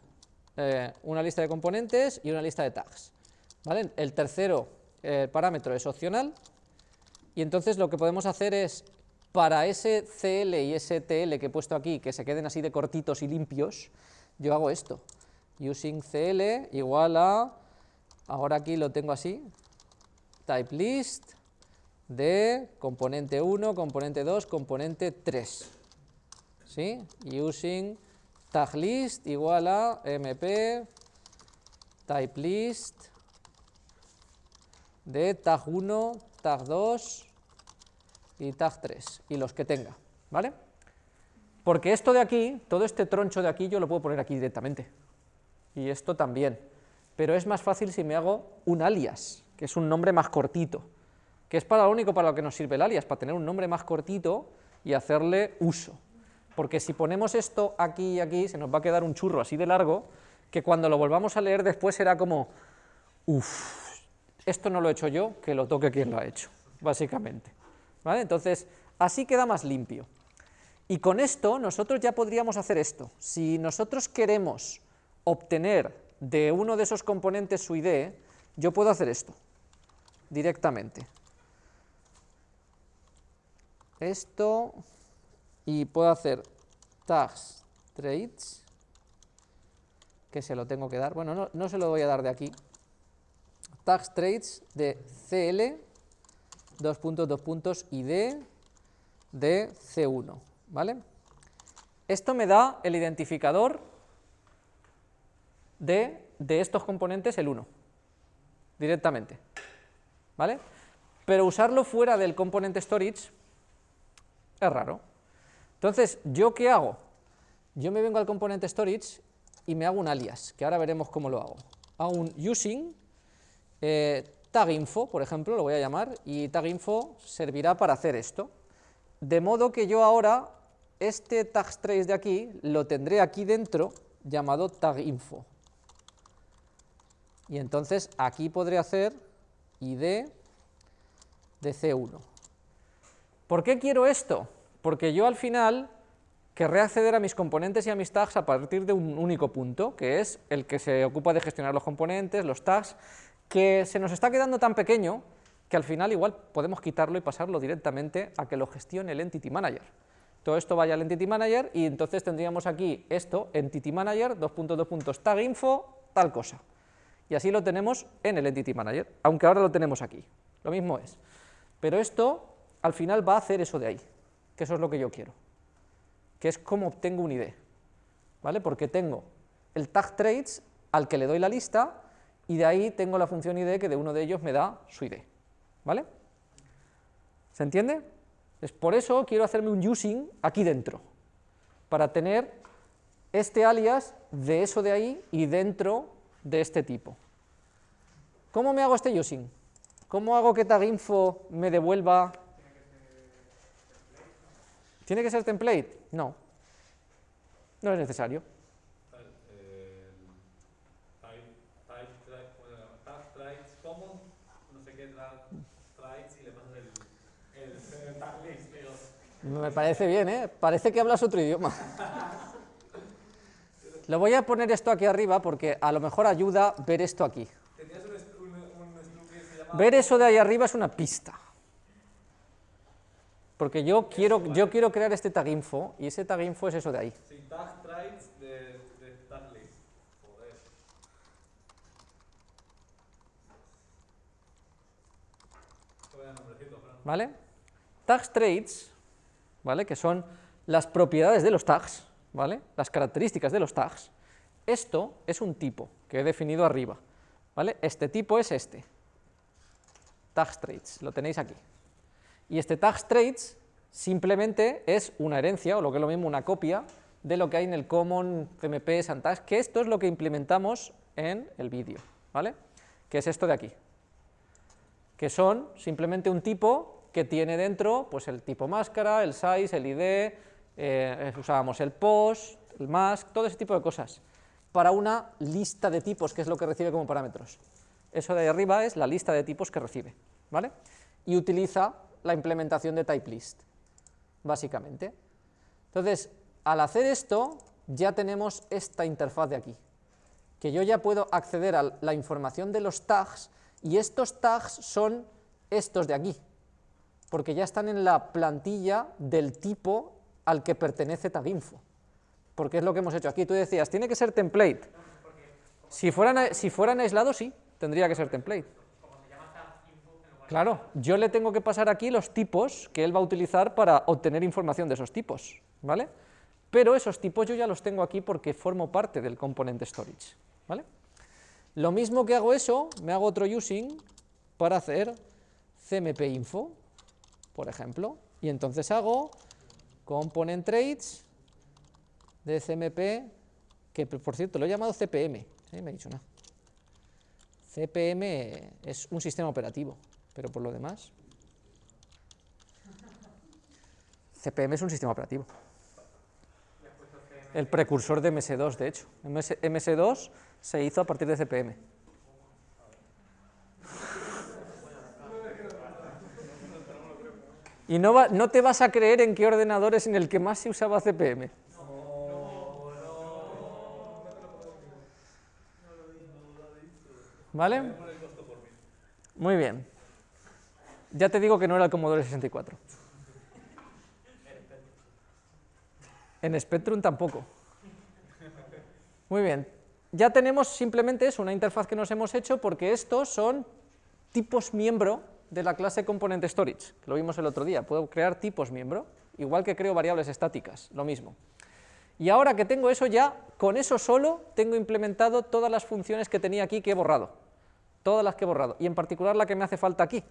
eh, una lista de componentes y una lista de tags. ¿vale? El tercero eh, parámetro es opcional y entonces lo que podemos hacer es, para ese CL y ese TL que he puesto aquí, que se queden así de cortitos y limpios, yo hago esto. Using CL igual a, ahora aquí lo tengo así, type list de componente 1, componente 2, componente 3. ¿Sí? Using tag list igual a mp type list de tag 1, tag 2 y tag 3, y los que tenga, ¿vale? Porque esto de aquí, todo este troncho de aquí, yo lo puedo poner aquí directamente, y esto también, pero es más fácil si me hago un alias, que es un nombre más cortito, que es para lo único para lo que nos sirve el alias, para tener un nombre más cortito y hacerle uso. Porque si ponemos esto aquí y aquí, se nos va a quedar un churro así de largo, que cuando lo volvamos a leer después será como, uff, esto no lo he hecho yo, que lo toque quien lo ha hecho, básicamente. ¿Vale? Entonces, así queda más limpio. Y con esto nosotros ya podríamos hacer esto. Si nosotros queremos obtener de uno de esos componentes su ID, yo puedo hacer esto directamente. Esto y puedo hacer tags traits que se lo tengo que dar. Bueno, no, no se lo voy a dar de aquí. Tags traits de CL, dos puntos, dos puntos, ID de C1, ¿vale? Esto me da el identificador de, de estos componentes, el 1, directamente, ¿vale? Pero usarlo fuera del componente storage es raro. Entonces, ¿yo qué hago? Yo me vengo al componente storage y me hago un alias, que ahora veremos cómo lo hago. Hago un using eh, taginfo, por ejemplo, lo voy a llamar, y taginfo servirá para hacer esto. De modo que yo ahora, este tagtrace de aquí, lo tendré aquí dentro, llamado taginfo. Y entonces aquí podré hacer id de C1. ¿Por qué quiero esto? Porque yo al final querré acceder a mis componentes y a mis tags a partir de un único punto, que es el que se ocupa de gestionar los componentes, los tags, que se nos está quedando tan pequeño que al final igual podemos quitarlo y pasarlo directamente a que lo gestione el Entity Manager. Todo esto vaya al Entity Manager y entonces tendríamos aquí esto, Entity Manager, dos puntos, dos puntos, tag info, tal cosa. Y así lo tenemos en el Entity Manager, aunque ahora lo tenemos aquí. Lo mismo es. Pero esto al final va a hacer eso de ahí, que eso es lo que yo quiero, que es cómo obtengo un ID, ¿vale? Porque tengo el tag traits al que le doy la lista y de ahí tengo la función ID que de uno de ellos me da su ID, ¿vale? ¿Se entiende? Es por eso quiero hacerme un using aquí dentro, para tener este alias de eso de ahí y dentro de este tipo. ¿Cómo me hago este using? ¿Cómo hago que taginfo me devuelva? ¿Tiene que ser template? No. No es necesario. El type, type, type, bueno, tag traits common, no sé qué tag traits y le pasas el, el, el tag list. pero- Me parece bien, ¿eh? Parece que hablas otro idioma. Lo voy a poner esto aquí arriba porque a lo mejor ayuda ver esto aquí. Ver eso de ahí arriba es una pista. Porque yo quiero, yo quiero crear este tag info y ese tag info es eso de ahí. Sí, tag traits de, de tag list. Joder. Qué vaya nombrecito, Fran. ¿Vale? Tags traits, ¿vale? Que son las propiedades de los tags, ¿vale? Las características de los tags. Esto es un tipo que he definido arriba, ¿vale? Este tipo es este. Tags traits, lo tenéis aquí. Y este tags traits simplemente es una herencia, o lo que es lo mismo, una copia de lo que hay en el common cmp santags, que esto es lo que implementamos en el vídeo, ¿vale? Que es esto de aquí que son simplemente un tipo que tiene dentro pues el tipo máscara, el size, el ID, eh, usábamos el post, el mask, todo ese tipo de cosas, para una lista de tipos, que es lo que recibe como parámetros. Eso de ahí arriba es la lista de tipos que recibe, ¿vale? Y utiliza la implementación de type list, básicamente. Entonces, al hacer esto, ya tenemos esta interfaz de aquí, que yo ya puedo acceder a la información de los tags y estos tags son estos de aquí, porque ya están en la plantilla del tipo al que pertenece taginfo, porque es lo que hemos hecho aquí. Tú decías, tiene que ser template. Si fueran, si fueran aislados, sí, tendría que ser template. Claro, yo le tengo que pasar aquí los tipos que él va a utilizar para obtener información de esos tipos, ¿vale? Pero esos tipos yo ya los tengo aquí porque formo parte del componente storage, ¿vale? Lo mismo que hago eso, me hago otro using para hacer cmp info, por ejemplo, y entonces hago component traits de cmp, que por cierto lo he llamado cpm, ¿sí? me he dicho nada. CPM es un sistema operativo, pero por lo demás... CPM es un sistema operativo. El precursor de MS2, de hecho. MS, MS2 se hizo a partir de CPM. Y no, va- no te vas a creer en qué ordenador es en el que más se usaba CPM. ¿Vale? Muy bien. Ya te digo que no era el Commodore 64. En Spectrum tampoco. Muy bien. Ya tenemos simplemente eso, una interfaz que nos hemos hecho porque estos son tipos miembro de la clase component storage, que lo vimos el otro día, puedo crear tipos miembro, igual que creo variables estáticas, lo mismo. Y ahora que tengo eso ya, con eso solo tengo implementado todas las funciones que tenía aquí que he borrado, todas las que he borrado, y en particular la que me hace falta aquí.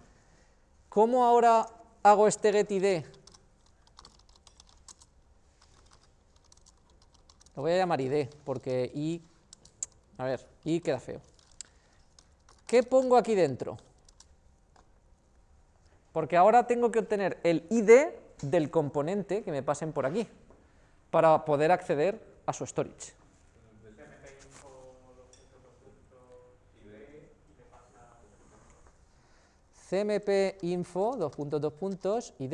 ¿Cómo ahora hago este getID? Lo voy a llamar id, porque i, a ver, i queda feo. ¿Qué pongo aquí dentro? Porque ahora tengo que obtener el id del componente que me pasen por aquí, para poder acceder a su storage. cmp info, dos puntos, dos puntos, id,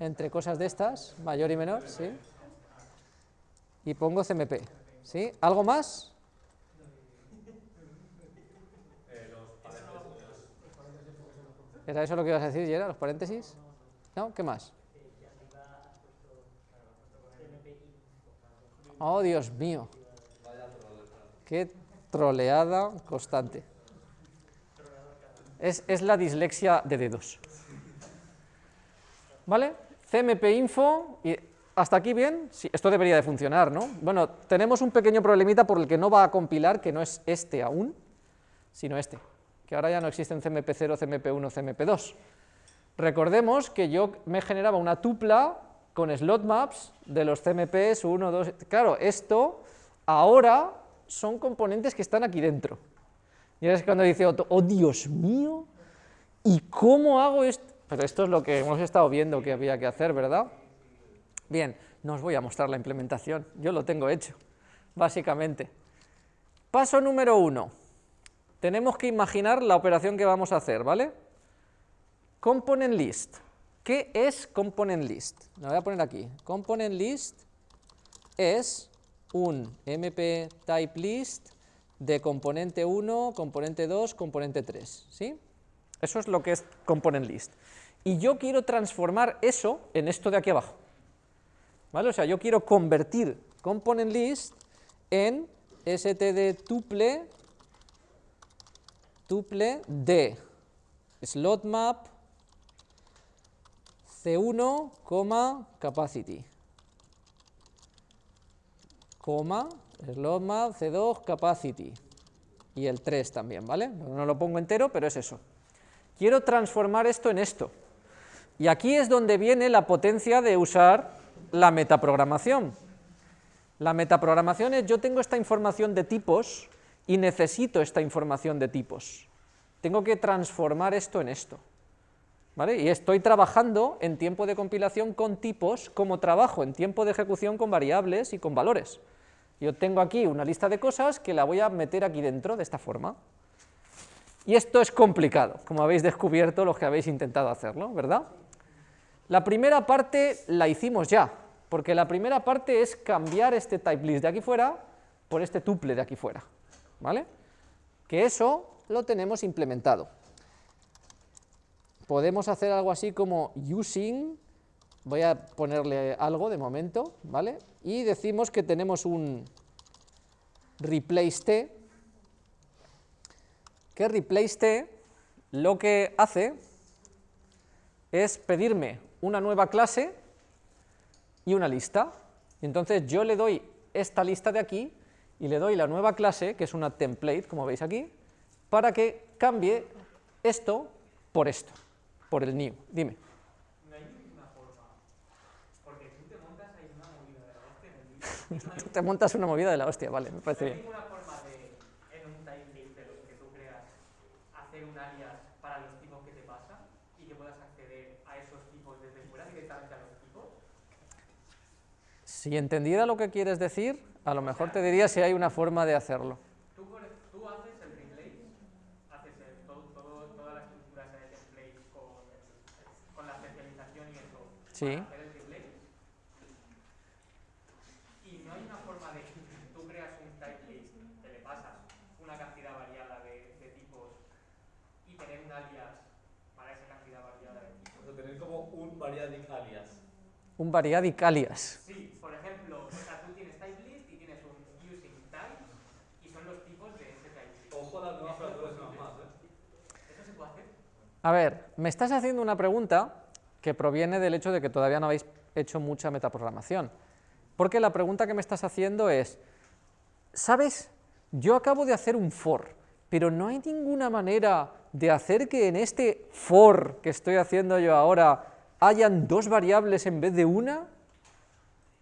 entre cosas de estas, mayor y menor, ¿sí? Y pongo cmp, ¿sí? ¿Algo más? ¿Era eso lo que ibas a decir, Yera, los paréntesis? ¿No? ¿Qué más? Oh, Dios mío. Qué troleada constante. Es, es la dislexia de dedos. ¿Vale? CMP info, y hasta aquí bien, esto debería de funcionar, ¿no? Bueno, tenemos un pequeño problemita por el que no va a compilar, que no es este aún, sino este, que ahora ya no existen CMP0, CMP1, CMP2. Recordemos que yo me generaba una tupla con slot maps de los CMPs 1, 2, claro, esto ahora son componentes que están aquí dentro. Y es cuando dice Otto, oh Dios mío, ¿y cómo hago esto? Pero esto es lo que hemos estado viendo que había que hacer, ¿verdad? Bien, no os voy a mostrar la implementación, yo lo tengo hecho, básicamente. Paso número uno, tenemos que imaginar la operación que vamos a hacer, ¿vale? Component list. ¿Qué es component list? Lo voy a poner aquí. Component list es un mp type list de componente 1, componente 2, componente 3, ¿sí? Eso es lo que es component list. Y yo quiero transformar eso en esto de aquí abajo. ¿Vale? O sea, yo quiero convertir component list en std tuple tuple de slot map c1, capacity coma, slot map, C2, capacity, y el 3 también, ¿vale? No lo pongo entero, pero es eso. Quiero transformar esto en esto, y aquí es donde viene la potencia de usar la metaprogramación. La metaprogramación es, yo tengo esta información de tipos, y necesito esta información de tipos. Tengo que transformar esto en esto. ¿Vale? Y estoy trabajando en tiempo de compilación con tipos como trabajo en tiempo de ejecución con variables y con valores. Yo tengo aquí una lista de cosas que la voy a meter aquí dentro de esta forma. Y esto es complicado, como habéis descubierto los que habéis intentado hacerlo, ¿verdad? La primera parte la hicimos ya, porque la primera parte es cambiar este type list de aquí fuera por este tuple de aquí fuera, ¿vale? Que eso lo tenemos implementado. Podemos hacer algo así como using, voy a ponerle algo de momento, ¿vale? Y decimos que tenemos un replace t, que replace t lo que hace es pedirme una nueva clase y una lista. Entonces yo le doy esta lista de aquí y le doy la nueva clase, que es una template, como veis aquí, para que cambie esto por esto, por el new. Dime. No hay ninguna forma. Porque tú te montas ahí una movida de la hostia en el libro. Tú te montas una movida de la hostia, vale, me parece ¿No hay bien. ninguna forma de, en un time list de los que tú creas, hacer un alias para los tipos que te pasan y que puedas acceder a esos tipos desde fuera directamente a los tipos? Si entendiera lo que quieres decir, a lo mejor te diría si hay una forma de hacerlo. Tú, haces el haces el- todo, todo- toda la estructura esa de template con, la especialización y eso Sí. para hacer el replace. Y no hay una forma de que tú creas un type list, que le pasas una cantidad variada de, de tipos y tener un alias para esa cantidad variada de tipos. O sea, tener como un variadic alias. Un variadic alias. Sí, por ejemplo, o sea, tú tienes type list y tienes un using type y son los tipos de ese type list. Ojo A ver, me estás haciendo una pregunta que proviene del hecho de que todavía no habéis hecho mucha metaprogramación. Porque la pregunta que me estás haciendo es, ¿sabes? Yo acabo de hacer un for, pero no hay ninguna manera de hacer que en este for que estoy haciendo yo ahora hayan dos variables en vez de una.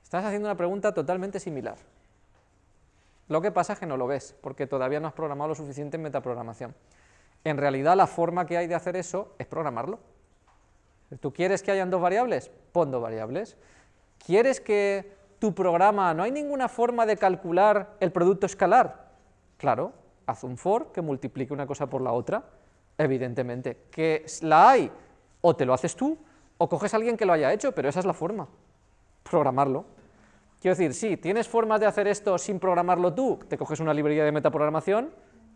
Estás haciendo una pregunta totalmente similar. Lo que pasa es que no lo ves, porque todavía no has programado lo suficiente en metaprogramación. En realidad la forma que hay de hacer eso es programarlo. ¿Tú quieres que hayan dos variables? Pon dos variables. ¿Quieres que tu programa, no hay ninguna forma de calcular el producto escalar? Claro, haz un for que multiplique una cosa por la otra, evidentemente. ¿Que la hay? O te lo haces tú, o coges a alguien que lo haya hecho, pero esa es la forma, programarlo. Quiero decir, sí, tienes formas de hacer esto sin programarlo tú, te coges una librería de metaprogramación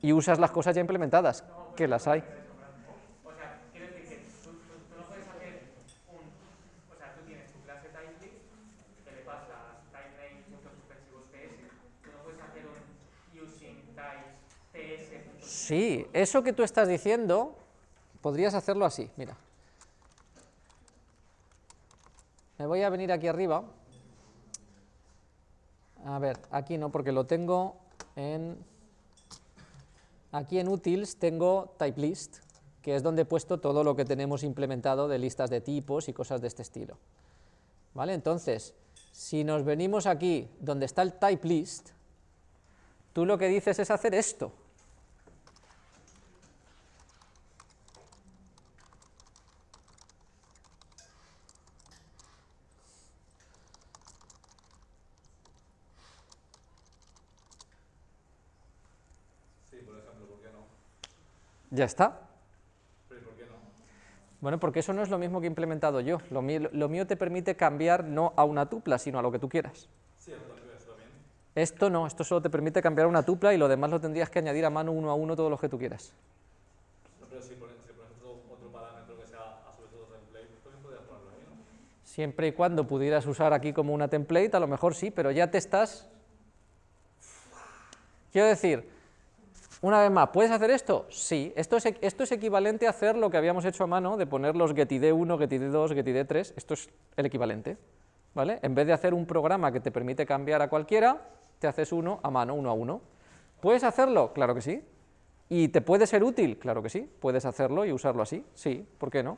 y usas las cosas ya implementadas, que las hay. O sea, quiero decir que tú, no puedes hacer un... O sea, tú tienes tu clase typelist, que le pasas typename.suspensivos.ts, tú no puedes hacer un using types ts. Sí, eso que tú estás diciendo, podrías hacerlo así, mira. Me voy a venir aquí arriba. A ver, aquí no, porque lo tengo en... Aquí en utils tengo typelist, que es donde he puesto todo lo que tenemos implementado de listas de tipos y cosas de este estilo. ¿Vale? Entonces, si nos venimos aquí donde está el typelist, tú lo que dices es hacer esto. Sí, por ejemplo, ¿por qué no? Ya está. Pero ¿y por qué no? Bueno, porque eso no es lo mismo que he implementado yo. Lo mío, lo mío te permite cambiar no a una tupla, sino a lo que tú quieras. Sí, también. Esto no, esto solo te permite cambiar a una tupla y lo demás lo tendrías que añadir a mano uno a uno todos los que tú quieras. No, pero si pones, si pones otro, otro parámetro que sea a vez otro template, pues también podrías ponerlo ahí, ¿no? Siempre y cuando pudieras usar aquí como una template, a lo mejor sí, pero ya te estás... Quiero decir, una vez más, ¿puedes hacer esto? Sí, esto es, esto es equivalente a hacer lo que habíamos hecho a mano de poner los getid1, getid2, getid3, esto es el equivalente, ¿vale? En vez de hacer un programa que te permite cambiar a cualquiera, te haces uno a mano, uno a uno. ¿Puedes hacerlo? Claro que sí. ¿Y te puede ser útil? Claro que sí, puedes hacerlo y usarlo así, sí, ¿por qué no?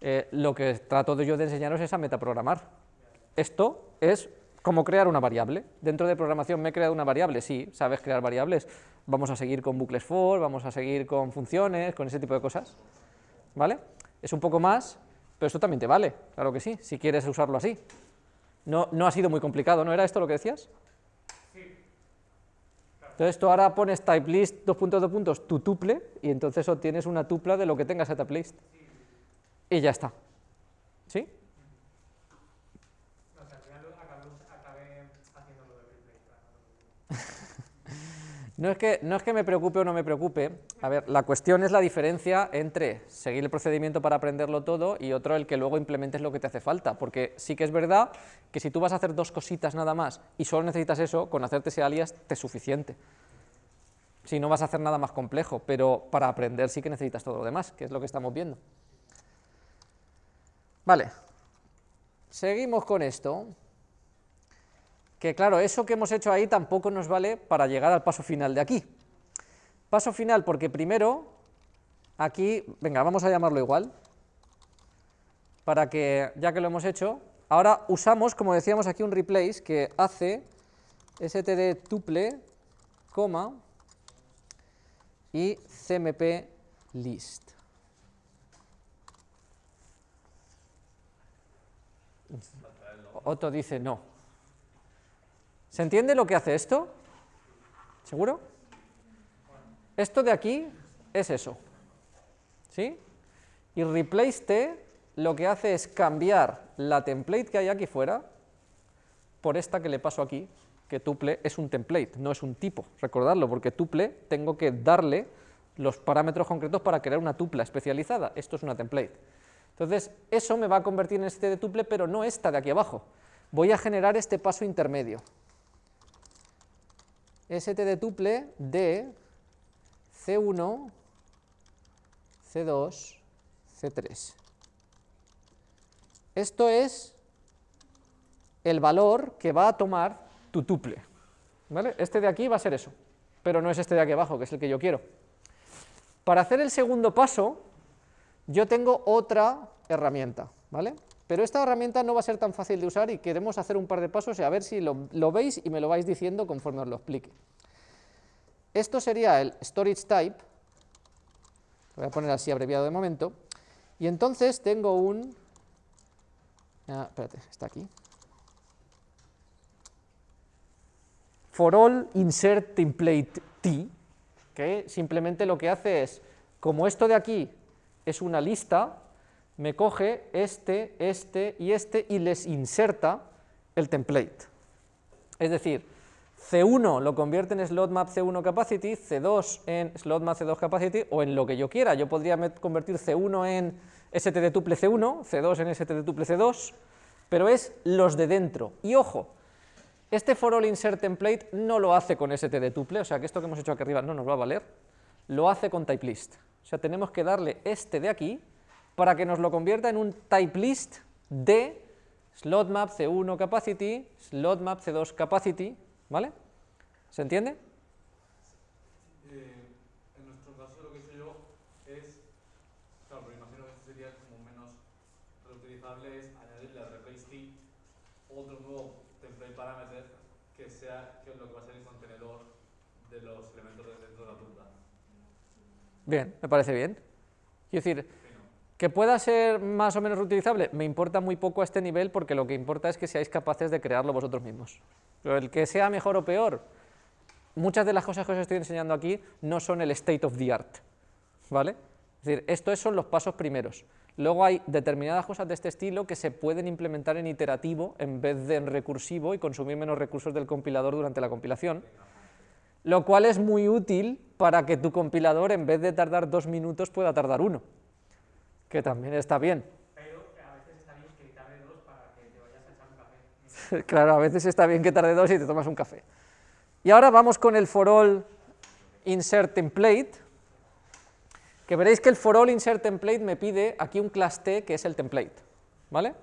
Eh, lo que trato de yo de enseñaros es a metaprogramar. Esto es como crear una variable. Dentro de programación me he creado una variable, sí, sabes crear variables. Vamos a seguir con bucles for, vamos a seguir con funciones, con ese tipo de cosas. ¿Vale? Es un poco más, pero esto también te vale, claro que sí, si quieres usarlo así. No, no ha sido muy complicado, ¿no era esto lo que decías? Entonces tú ahora pones typelist dos puntos dos puntos tu tuple y entonces obtienes una tupla de lo que tengas a typelist. Y ya está. ¿Sí? No, o sea, al final lo- acabé, acabé haciéndolo de replay. claro. No es, que, no es que me preocupe o no me preocupe, a ver, la cuestión es la diferencia entre seguir el procedimiento para aprenderlo todo y otro el que luego implementes lo que te hace falta, porque sí que es verdad que si tú vas a hacer dos cositas nada más y solo necesitas eso, con hacerte ese alias te es suficiente. Si no vas a hacer nada más complejo, pero para aprender sí que necesitas todo lo demás, que es lo que estamos viendo. Vale, seguimos con esto que claro, eso que hemos hecho ahí tampoco nos vale para llegar al paso final de aquí. Paso final porque primero, aquí, venga, vamos a llamarlo igual, para que, ya que lo hemos hecho, ahora usamos, como decíamos aquí, un replace que hace std tuple, coma, y cmp list. Otto dice no. ¿Se entiende lo que hace esto? ¿Seguro? Esto de aquí es eso. ¿Sí? Y replace t lo que hace es cambiar la template que hay aquí fuera por esta que le paso aquí, que tuple es un template, no es un tipo. Recordadlo, porque tuple tengo que darle los parámetros concretos para crear una tupla especializada. Esto es una template. Entonces, eso me va a convertir en este de tuple, pero no esta de aquí abajo. Voy a generar este paso intermedio st de tuple de C1, C2, C3. Esto es el valor que va a tomar tu tuple. ¿vale? Este de aquí va a ser eso, pero no es este de aquí abajo, que es el que yo quiero. Para hacer el segundo paso, yo tengo otra herramienta, ¿vale? Pero esta herramienta no va a ser tan fácil de usar y queremos hacer un par de pasos y a ver si lo, veis y me lo vais diciendo conforme os lo explique. Esto sería el storage type, lo voy a poner así abreviado de momento, y entonces tengo un... Ah, espérate, está aquí. For all insert template t, que simplemente lo que hace es, como esto de aquí es una lista, me coge este, este y este y les inserta el template. Es decir, C1 lo convierte en slot map C1 capacity, C2 en slot map C2 capacity o en lo que yo quiera. Yo podría convertir C1 en ST tuple C1, C2 en ST tuple C2, pero es los de dentro. Y ojo, este for all insert template no lo hace con ST tuple, o sea que esto que hemos hecho aquí arriba no nos va a valer, lo hace con type list. O sea, tenemos que darle este de aquí para que nos lo convierta en un type list de slot map C1 capacity, slot map C2 capacity, ¿vale? ¿Se entiende? Eh, en nuestro caso lo que hecho yo es, claro, pero imagino que esto sería como menos reutilizable, es añadirle a replace otro nuevo template parameter que sea que lo que va a ser el contenedor de los elementos de dentro de la ruta. Bien, me parece bien. Quiero decir. Que pueda ser más o menos reutilizable, me importa muy poco a este nivel porque lo que importa es que seáis capaces de crearlo vosotros mismos. Pero el que sea mejor o peor, muchas de las cosas que os estoy enseñando aquí no son el state of the art, ¿vale? Es decir, estos son los pasos primeros. Luego hay determinadas cosas de este estilo que se pueden implementar en iterativo en vez de en recursivo y consumir menos recursos del compilador durante la compilación, lo cual es muy útil para que tu compilador en vez de tardar dos minutos pueda tardar uno, que también está bien. Pero a veces está bien que tarde dos para que te vayas a echar un café. claro, a veces está bien que tarde dos y te tomas un café. Y ahora vamos con el for all insert template, que veréis que el for all insert template me pide aquí un class T que es el template, ¿vale?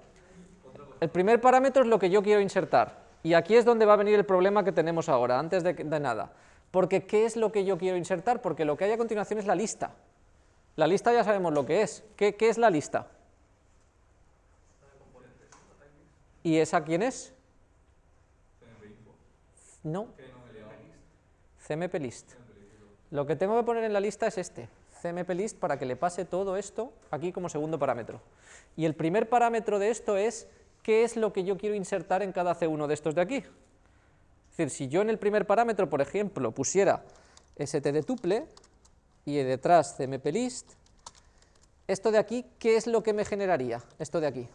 El primer parámetro es lo que yo quiero insertar, y aquí es donde va a venir el problema que tenemos ahora, antes de, de nada. Porque, ¿qué es lo que yo quiero insertar? Porque lo que hay a continuación es la lista. La lista ya sabemos lo que es. ¿Qué, qué es la lista? ¿Y esa quién es? No, Que no me he liado. CMP list. Lo que tengo que poner en la lista es este, CMP list, para que le pase todo esto aquí como segundo parámetro. Y el primer parámetro de esto es qué es lo que yo quiero insertar en cada C1 de estos de aquí. Es decir, si yo en el primer parámetro, por ejemplo, pusiera std tuple y detrás CMP list, esto de aquí, ¿qué es lo que me generaría? Esto de aquí.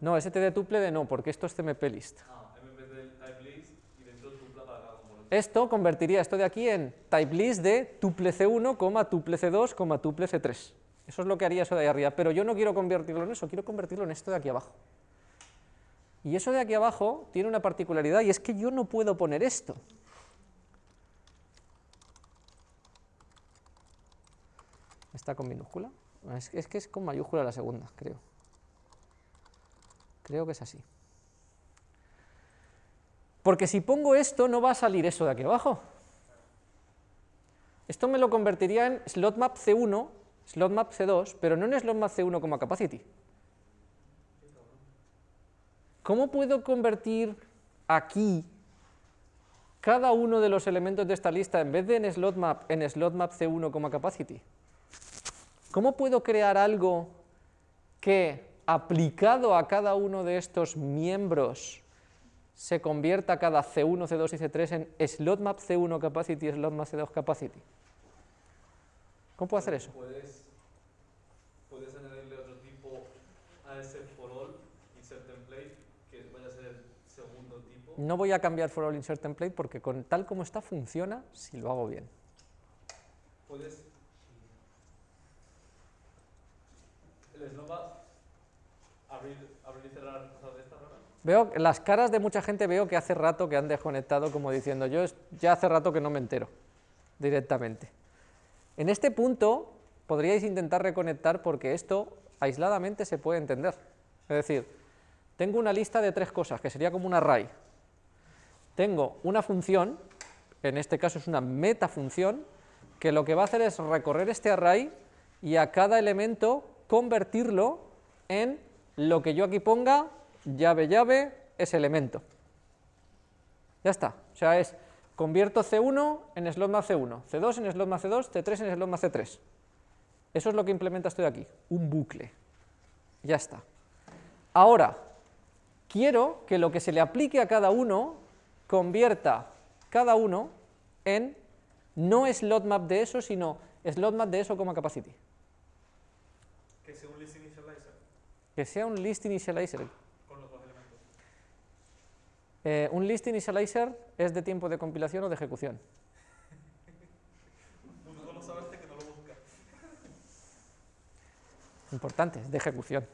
No, std tuple de no, porque esto es CMP list. Ah, en vez del type list y dentro tupla para cada componente. Esto convertiría esto de aquí en type list de tuple C1, coma, tuple C2, coma, tuple C3. Eso es lo que haría eso de ahí arriba, pero yo no quiero convertirlo en eso, quiero convertirlo en esto de aquí abajo. Y eso de aquí abajo tiene una particularidad y es que yo no puedo poner esto. ¿Está con minúscula? Es, que es con mayúscula la segunda, creo. Creo que es así. Porque si pongo esto, no va a salir eso de aquí abajo. Esto me lo convertiría en slot map C1, slot map C2, pero no en slot map C1 como capacity. ¿Cómo puedo convertir aquí cada uno de los elementos de esta lista, en vez de en slot map, en slot map C1 como capacity? ¿Cómo puedo crear algo que, aplicado a cada uno de estos miembros, se convierta cada C1, C2 y C3 en slot map C1 capacity y slot map C2 capacity? ¿Cómo puedo hacer eso? Puedes, puedes añadirle otro tipo a ese for all insert template que vaya a ser el segundo tipo. No voy a cambiar for all insert template porque con tal como está funciona si lo hago bien. Puedes. El snowball abrir, abrir y cerrar cosas de estas raras. Veo las caras de mucha gente veo que hace rato que han desconectado como diciendo yo es- ya hace rato que no me entero directamente. En este punto podríais intentar reconectar porque esto aisladamente se puede entender. Es decir, tengo una lista de tres cosas, que sería como un array. Tengo una función, en este caso es una metafunción, que lo que va a hacer es recorrer este array y a cada elemento convertirlo en lo que yo aquí ponga, llave, llave, ese elemento. Ya está, o sea, es convierto C1 en slot más C1, C2 en slot más C2, C3 en slot más C3. Eso es lo que implementa esto de aquí, un bucle. Ya está. Ahora, quiero que lo que se le aplique a cada uno convierta cada uno en no slot map de eso, sino slot map de eso como capacity. Que sea un list initializer Que sea un list initializer. con los dos elementos. Eh, un list initializer es de tiempo de compilación o de ejecución. Tú no sabes hasta que no lo buscas. Importante, de ejecución.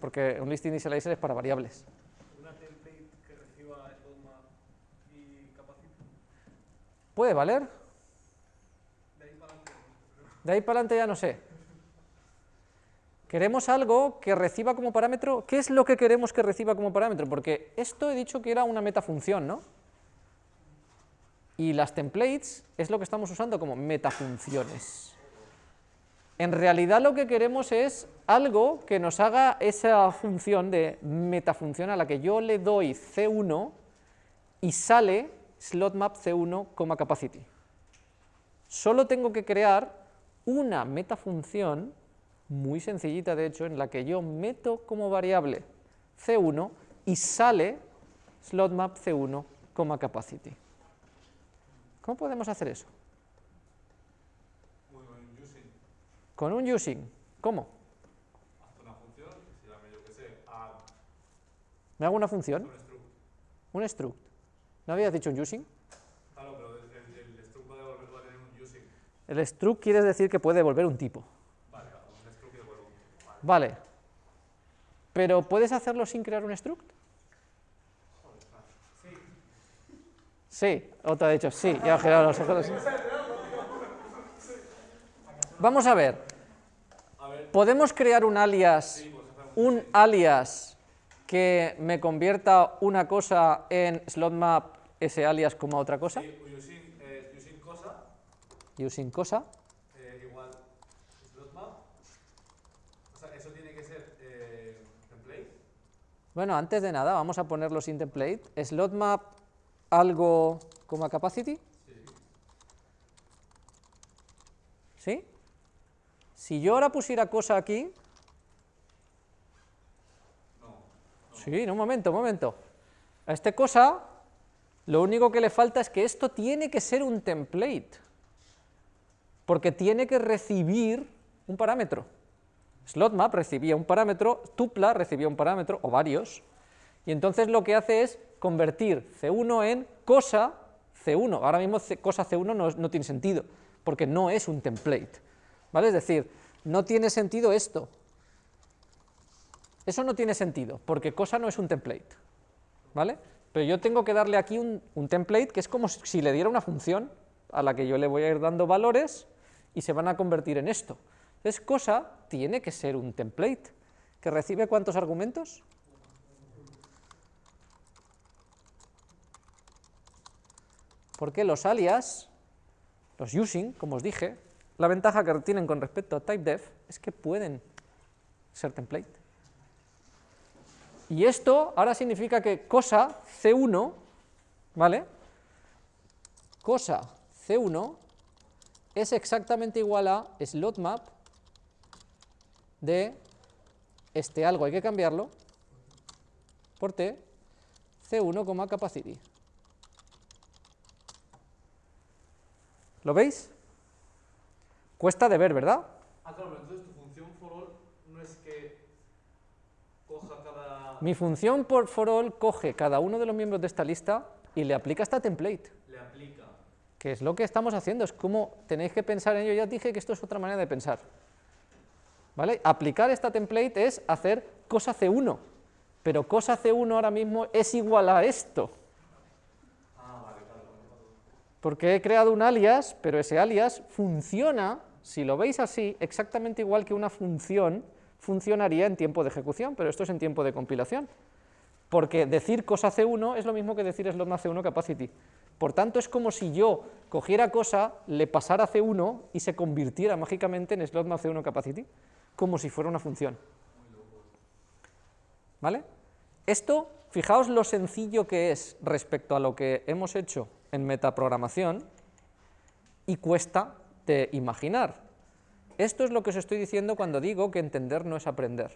Porque un list initializer es para variables. Una template que reciba y capacity. ¿Puede valer? De ahí para adelante ya no sé. Queremos algo que reciba como parámetro. ¿Qué es lo que queremos que reciba como parámetro? Porque esto he dicho que era una metafunción, ¿no? Y las templates es lo que estamos usando como metafunciones. En realidad lo que queremos es algo que nos haga esa función de metafunción a la que yo le doy C1 y sale slotmap C1, capacity. Solo tengo que crear una metafunción muy sencillita de hecho, en la que yo meto como variable C1 y sale slotmap C1, capacity. ¿Cómo podemos hacer eso? Using. Con un using. ¿Cómo? Hasta una función que se llame, yo que sé, add ¿Me hago una función? un struct. Un struct. ¿No habías dicho un using? Claro, pero el, el, el struct va a devolver va a tener un using. El struct quiere decir que puede devolver un tipo. Vale, claro, un struct que devuelve un vale. Pero ¿puedes hacerlo sin crear un struct? Sí, otra ha dicho sí, ya ha girado los ojos. Vamos a ver. ¿Podemos crear un alias, sí, un alias que me convierta una cosa en slotmap ese alias como otra cosa? sí, using, eh, using cosa Using cosa. eh, igual slotmap. O sea, eso tiene que ser eh, template. Bueno, antes de nada, vamos a ponerlo sin template. Slotmap algo como capacity. Sí. Si yo ahora pusiera cosa aquí... No. Sí, no, un momento, un momento. A este cosa, lo único que le falta es que esto tiene que ser un template. Porque tiene que recibir un parámetro. SlotMap recibía un parámetro, Tupla recibía un parámetro, o varios, y entonces lo que hace es convertir C1 en cosa C1. Ahora mismo cosa C1 no, no tiene sentido, porque no es un template. ¿Vale? Es decir, no tiene sentido esto. Eso no tiene sentido, porque cosa no es un template. ¿Vale? Pero yo tengo que darle aquí un, un template que es como si le diera una función a la que yo le voy a ir dando valores y se van a convertir en esto. Entonces, cosa tiene que ser un template que recibe cuántos argumentos? Porque los alias, los using, como os dije, la ventaja que tienen con respecto a typedef es que pueden ser template. Y esto ahora significa que cosa C1, ¿vale? Cosa C1 es exactamente igual a slotmap de este algo, hay que cambiarlo por t, C1, capacity. ¿Lo veis? Cuesta de ver, ¿verdad? Ah, claro, pero entonces tu función for all no es que coja cada. Mi función por for all coge cada uno de los miembros de esta lista y le aplica esta template. le aplica. que es lo que estamos haciendo, es como tenéis que pensar en ello, ya os dije que esto es otra manera de pensar. Aplicar esta template es hacer cosa C1, pero cosa C1 ahora mismo es igual a esto, porque he creado un alias, pero ese alias funciona si lo veis así, exactamente igual que una función funcionaría en tiempo de ejecución, pero esto es en tiempo de compilación. Porque decir cosa C1 es lo mismo que decir slot C1 capacity. Por tanto, es como si yo cogiera cosa, le pasara C1 y se convirtiera mágicamente en slot C1 capacity, como si fuera una función. ¿Vale? Esto, fijaos lo sencillo que es respecto a lo que hemos hecho en metaprogramación y cuesta de imaginar. Esto es lo que os estoy diciendo cuando digo que entender no es aprender.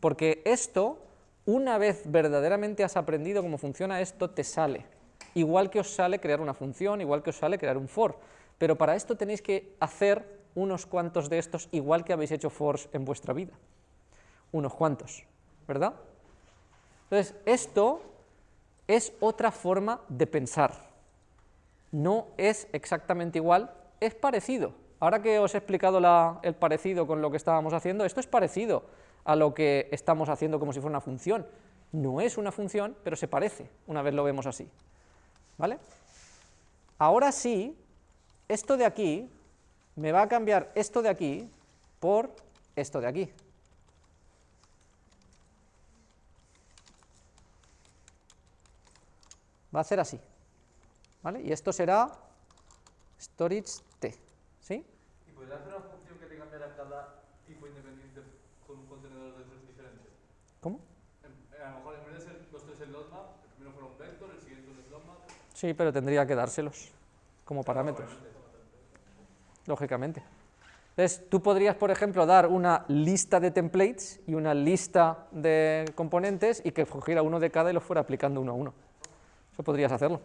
Porque esto, una vez verdaderamente has aprendido cómo funciona esto, te sale. Igual que os sale crear una función, igual que os sale crear un for. Pero para esto tenéis que hacer unos cuantos de estos igual que habéis hecho fors en vuestra vida. Unos cuantos, ¿verdad? Entonces, esto es otra forma de pensar. No es exactamente igual, es parecido, Ahora que os he explicado el parecido con lo que estábamos haciendo, esto es parecido a lo que estamos haciendo como si fuera una función. No es una función, pero se parece, una vez lo vemos así. ¿Vale? Ahora sí, esto de aquí me va a cambiar esto de aquí por esto de aquí. Va a ser así. ¿Vale? Y esto será storage ¿Sí? ¿Y podría hacer una función que te cambiara cada tipo independiente con un contenedor de tres diferentes? ¿Cómo? a lo mejor en vez de ser los tres slot map, el primero fuera un vector, el siguiente un slot map. Sí, pero tendría que dárselos como parámetros. Lógicamente. Entonces, tú podrías, por ejemplo, dar una lista de templates y una lista de componentes y que cogiera uno de cada y los fuera aplicando uno a uno. Eso podrías hacerlo.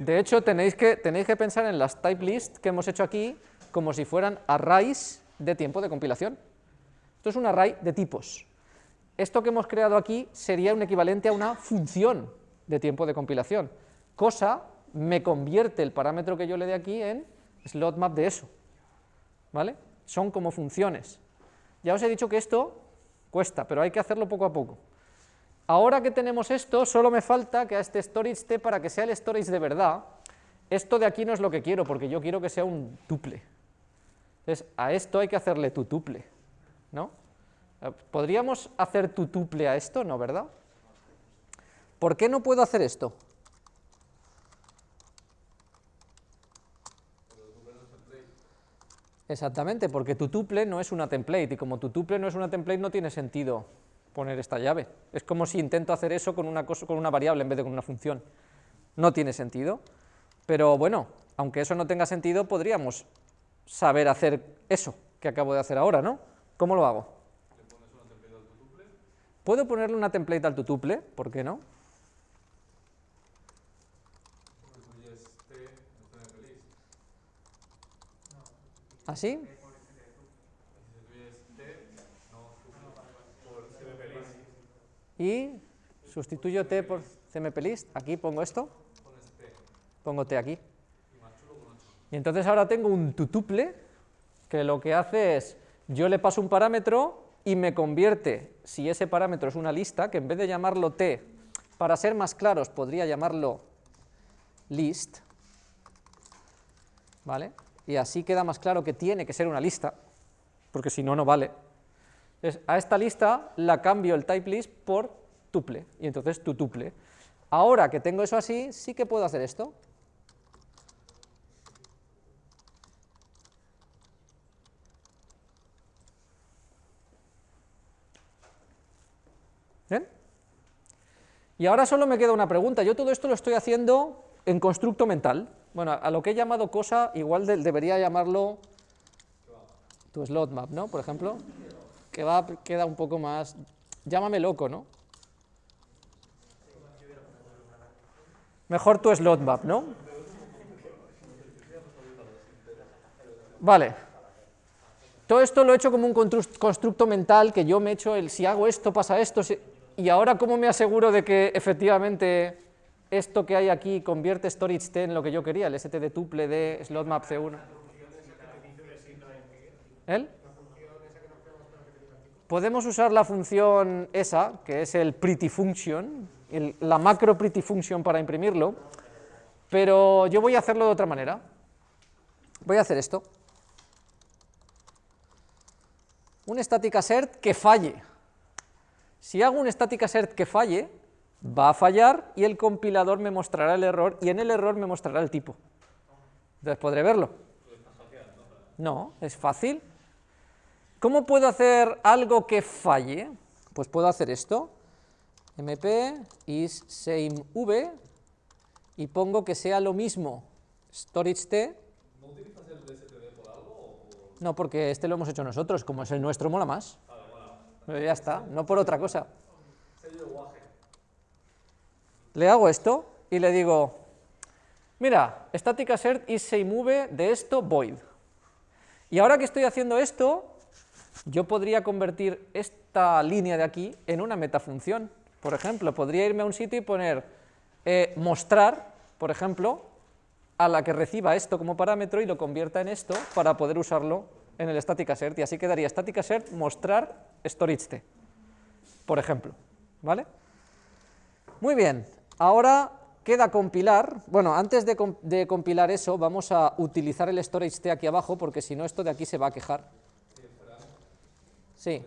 De hecho, tenéis que, tenéis que pensar en las type list que hemos hecho aquí como si fueran arrays de tiempo de compilación. Esto es un array de tipos. Esto que hemos creado aquí sería un equivalente a una función de tiempo de compilación. Cosa me convierte el parámetro que yo le dé aquí en slot map de eso. ¿Vale? Son como funciones. Ya os he dicho que esto cuesta, pero hay que hacerlo poco a poco. Ahora que tenemos esto, solo me falta que a este storage t, para que sea el storage de verdad, esto de aquí no es lo que quiero, porque yo quiero que sea un tuple. Entonces, a esto hay que hacerle tu tuple, ¿no? ¿Podríamos hacer tu tuple a esto? No, ¿verdad? ¿Por qué no puedo hacer esto? Exactamente, porque tu tuple no es una template, y como tu tuple no es una template no tiene sentido poner esta llave. Es como si intento hacer eso con una, cosa, con una variable en vez de con una función. No tiene sentido, pero bueno, aunque eso no tenga sentido, podríamos saber hacer eso que acabo de hacer ahora, ¿no? ¿Cómo lo hago? ¿Puedo ponerle una template al tutuple? ¿Por qué no? ¿Así? y sustituyo t por cmplist, aquí pongo esto, pongo t aquí. Y entonces ahora tengo un tutuple que lo que hace es, yo le paso un parámetro y me convierte, si ese parámetro es una lista, que en vez de llamarlo t, para ser más claros podría llamarlo list, ¿vale? Y así queda más claro que tiene que ser una lista, porque si no, no vale. A esta lista la cambio el type list por tuple, y entonces tu tuple. Ahora que tengo eso así, sí que puedo hacer esto. ¿Bien? Y ahora solo me queda una pregunta. Yo todo esto lo estoy haciendo en constructo mental. Bueno, a lo que he llamado cosa, igual debería llamarlo tu slot map, ¿no? Por ejemplo que va, queda un poco más, llámame loco, ¿no? Mejor tu slot map, ¿no? Vale. Todo esto lo he hecho como un constructo mental que yo me he hecho el si hago esto pasa esto, y ahora cómo me aseguro de que efectivamente esto que hay aquí convierte storage t en lo que yo quería, el st de tuple de slot map c1. ¿El? podemos usar la función esa, que es el pretty function, la macro pretty function para imprimirlo, pero yo voy a hacerlo de otra manera. voy a hacer esto. Un static assert que falle. Si hago un static assert que falle, va a fallar y el compilador me mostrará el error y en el error me mostrará el tipo. Entonces podré verlo. No, es fácil. ¿Cómo puedo hacer algo que falle? Pues puedo hacer esto, mp is same v, y pongo que sea lo mismo storage t. ¿No utilizas el DSTD por algo? O. No, porque este lo hemos hecho nosotros, como es el nuestro, mola más. Pero ya está, no por otra cosa. Sello de guaje. Le hago esto y le digo, mira, static assert is same v de esto void. Y ahora que estoy haciendo esto, yo podría convertir esta línea de aquí en una metafunción. Por ejemplo, podría irme a un sitio y poner eh, mostrar, por ejemplo, a la que reciba esto como parámetro y lo convierta en esto para poder usarlo en el static assert, y así quedaría static assert mostrar storage t, por ejemplo, ¿vale? Muy bien, ahora queda compilar, bueno, antes de, com- de compilar eso, vamos a utilizar el storage t aquí abajo, porque si no esto de aquí se va a quejar. Sí,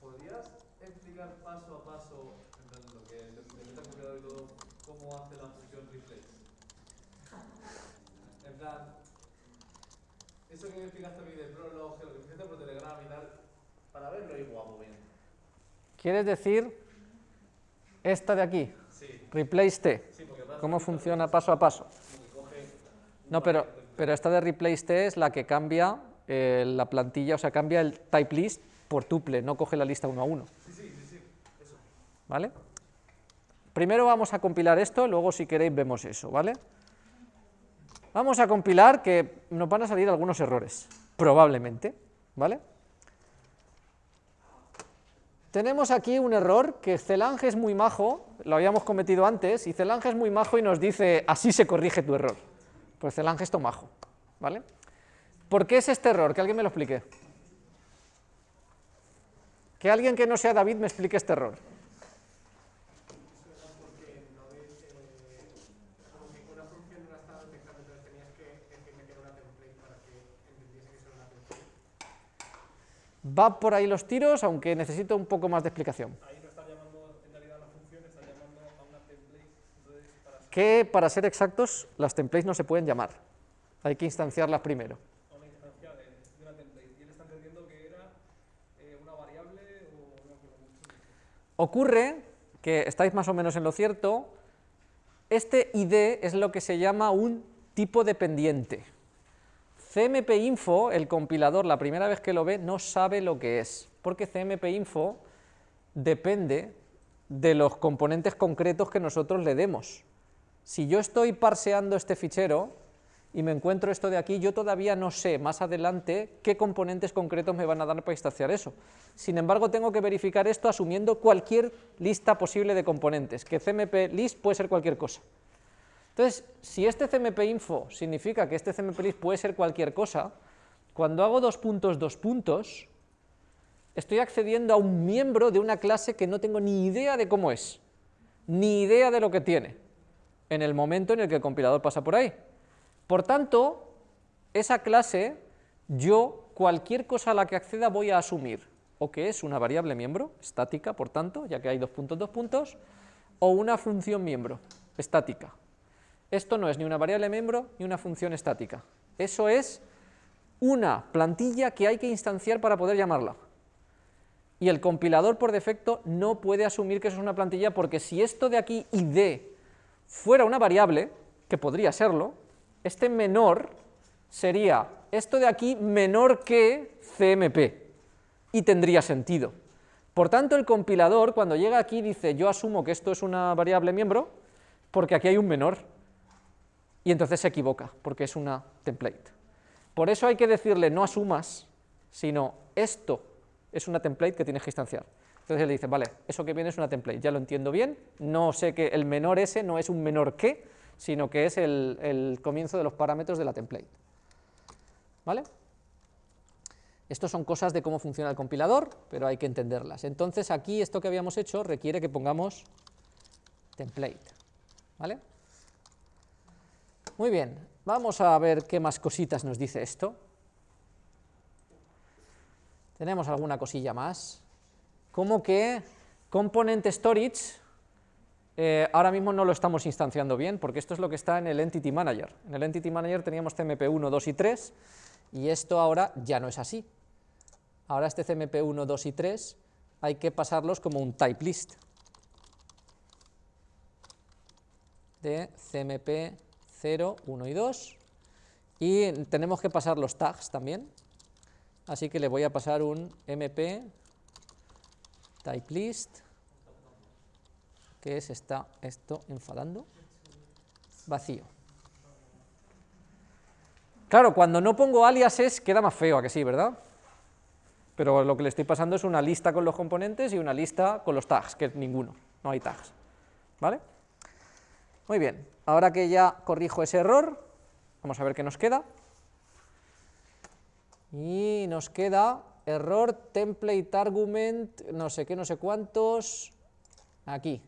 ¿Podrías explicar paso a paso, en plan, lo que compilador y todo, cómo hace la función replace? En plan, eso que me explicaste a mí de prolog, lo que hiciste por Telegram y tal, para verlo y guapo bien. ¿quieres decir esta de aquí? Sí, Replace t, sí, ¿cómo funciona paso a paso? No, pero, pero esta de replace t es la que cambia eh, la plantilla, o sea, cambia el type list por tuple, no coge la lista uno a uno. ¿Vale? Primero vamos a compilar esto, luego si queréis vemos eso, ¿vale? Vamos a compilar que nos van a salir algunos errores, probablemente, ¿vale? Tenemos aquí un error que Celange es muy majo, lo habíamos cometido antes, y Celange es muy majo y nos dice, así se corrige tu error. Pues Celange es majo, ¿vale? ¿Por qué es este error? Que alguien me lo explique. Que alguien que no sea David me explique este error. porque no ves eh, como que una función no la estaba detectando, entonces tenías que decirle que era una template para que entendiese que eso era una template. Va por ahí los tiros, aunque necesito un poco más de explicación. Ahí no está llamando en realidad a la función, está llamando a una template. Entonces, para Que, para ser exactos, las templates no se pueden llamar. Hay que instanciarlas primero. a una instancia de, de una template. Y él está entendiendo que era eh, una variable o no me acuerdo mucho. Ocurre que estáis más o menos en lo cierto, este ID es lo que se llama un tipo dependiente. CMP-info, el compilador, la primera vez que lo ve, no sabe lo que es, porque CMP-info depende de los componentes concretos que nosotros le demos. Si yo estoy parseando este fichero y me encuentro esto de aquí, yo todavía no sé más adelante qué componentes concretos me van a dar para instanciar eso. Sin embargo, tengo que verificar esto asumiendo cualquier lista posible de componentes, que CMP list puede ser cualquier cosa. Entonces, si este CMP info significa que este CMP list puede ser cualquier cosa, cuando hago dos puntos, dos puntos, estoy accediendo a un miembro de una clase que no tengo ni idea de cómo es, ni idea de lo que tiene, en el momento en el que el compilador pasa por ahí. Por tanto, esa clase, yo, cualquier cosa a la que acceda voy a asumir, o que es una variable miembro, estática, por tanto, ya que hay dos puntos, dos puntos, o una función miembro, estática. Esto no es ni una variable miembro ni una función estática. Eso es una plantilla que hay que instanciar para poder llamarla. Y el compilador por defecto no puede asumir que eso es una plantilla porque si esto de aquí id fuera una variable, que podría serlo, este menor sería esto de aquí menor que CMP y tendría sentido. Por tanto, el compilador cuando llega aquí dice yo asumo que esto es una variable miembro porque aquí hay un menor y entonces se equivoca porque es una template. Por eso hay que decirle no asumas, sino esto es una template que tienes que instanciar. Entonces él dice, vale, eso que viene es una template, ya lo entiendo bien, no sé que el menor ese no es un menor que, sino que es el, el comienzo de los parámetros de la template. ¿Vale? Estos son cosas de cómo funciona el compilador, pero hay que entenderlas. Entonces aquí esto que habíamos hecho requiere que pongamos template. ¿Vale? Muy bien. vamos a ver qué más cositas nos dice esto. Tenemos alguna cosilla más, como que component storage, eh, ahora mismo no lo estamos instanciando bien, porque esto es lo que está en el Entity Manager. En el Entity Manager teníamos CMP1, 2 y 3, y esto ahora ya no es así. Ahora este CMP1, 2 y 3 hay que pasarlos como un type list de CMP 0, 1 y 2, y tenemos que pasar los tags también, así que le voy a pasar un mp type list, que es está esto enfadando, vacío. Claro, cuando no pongo aliases queda más feo, a que sí, ¿verdad? Pero lo que le estoy pasando es una lista con los componentes y una lista con los tags, que es ninguno, no hay tags, ¿vale? Muy bien, ahora que ya corrijo ese error, vamos a ver qué nos queda. Y nos queda error template argument, no sé qué, no sé cuántos, aquí.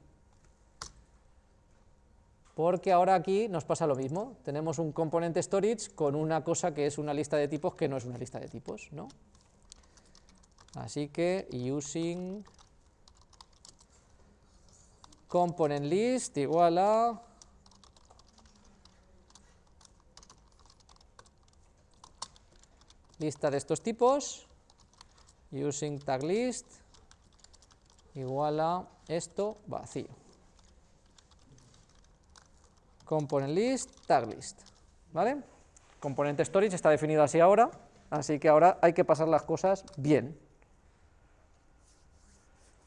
Porque ahora aquí nos pasa lo mismo, tenemos un componente storage con una cosa que es una lista de tipos que no es una lista de tipos, ¿no? Así que using component list igual a lista de estos tipos, using tag list igual a esto vacío. Component list, tag list, ¿vale? Componente storage está definido así ahora, así que ahora hay que pasar las cosas bien.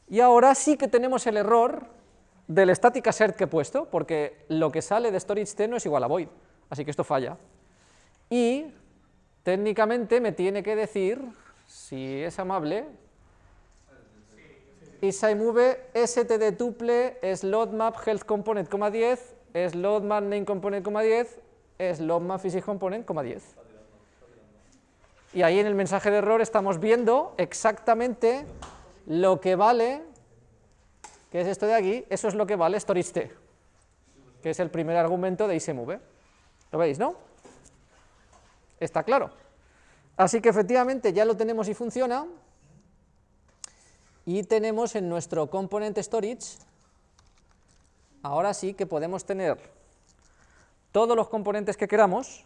Y ahora sí que tenemos el error del static assert que he puesto, porque lo que sale de storage t no es igual a void, así que esto falla. Y técnicamente me tiene que decir, si es amable, move std tuple es loadmap health component, 10, es loadmap name component, 10, es loadmap physics component, 10. Y ahí en el mensaje de error estamos viendo exactamente lo que vale, que es esto de aquí, eso es lo que vale storage t, que es el primer argumento de ismove. ¿Lo veis, no? Está claro. Así que efectivamente ya lo tenemos y funciona, y tenemos en nuestro component storage, ahora sí que podemos tener todos los componentes que queramos,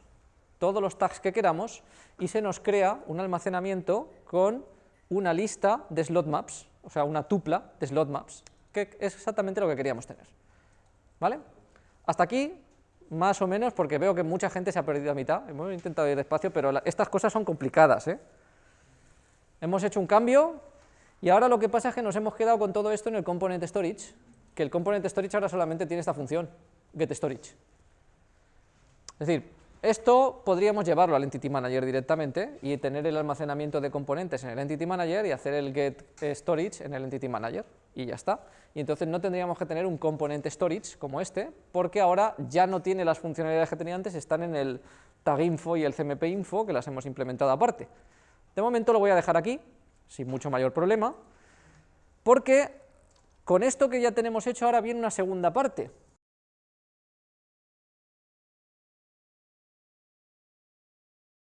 todos los tags que queramos, y se nos crea un almacenamiento con una lista de slot maps, o sea, una tupla de slot maps, que es exactamente lo que queríamos tener. ¿Vale? Hasta aquí más o menos, porque veo que mucha gente se ha perdido a mitad, hemos intentado ir despacio, pero estas cosas son complicadas. ¿eh? Hemos hecho un cambio, y ahora lo que pasa es que nos hemos quedado con todo esto en el component storage, que el component storage ahora solamente tiene esta función, getStorage. Es decir, esto podríamos llevarlo al Entity Manager directamente y tener el almacenamiento de componentes en el Entity Manager y hacer el get storage en el Entity Manager y ya está. Y entonces no tendríamos que tener un componente storage como este, porque ahora ya no tiene las funcionalidades que tenía antes, están en el tag info y el cmp info que las hemos implementado aparte. De momento lo voy a dejar aquí, sin mucho mayor problema, porque con esto que ya tenemos hecho ahora viene una segunda parte,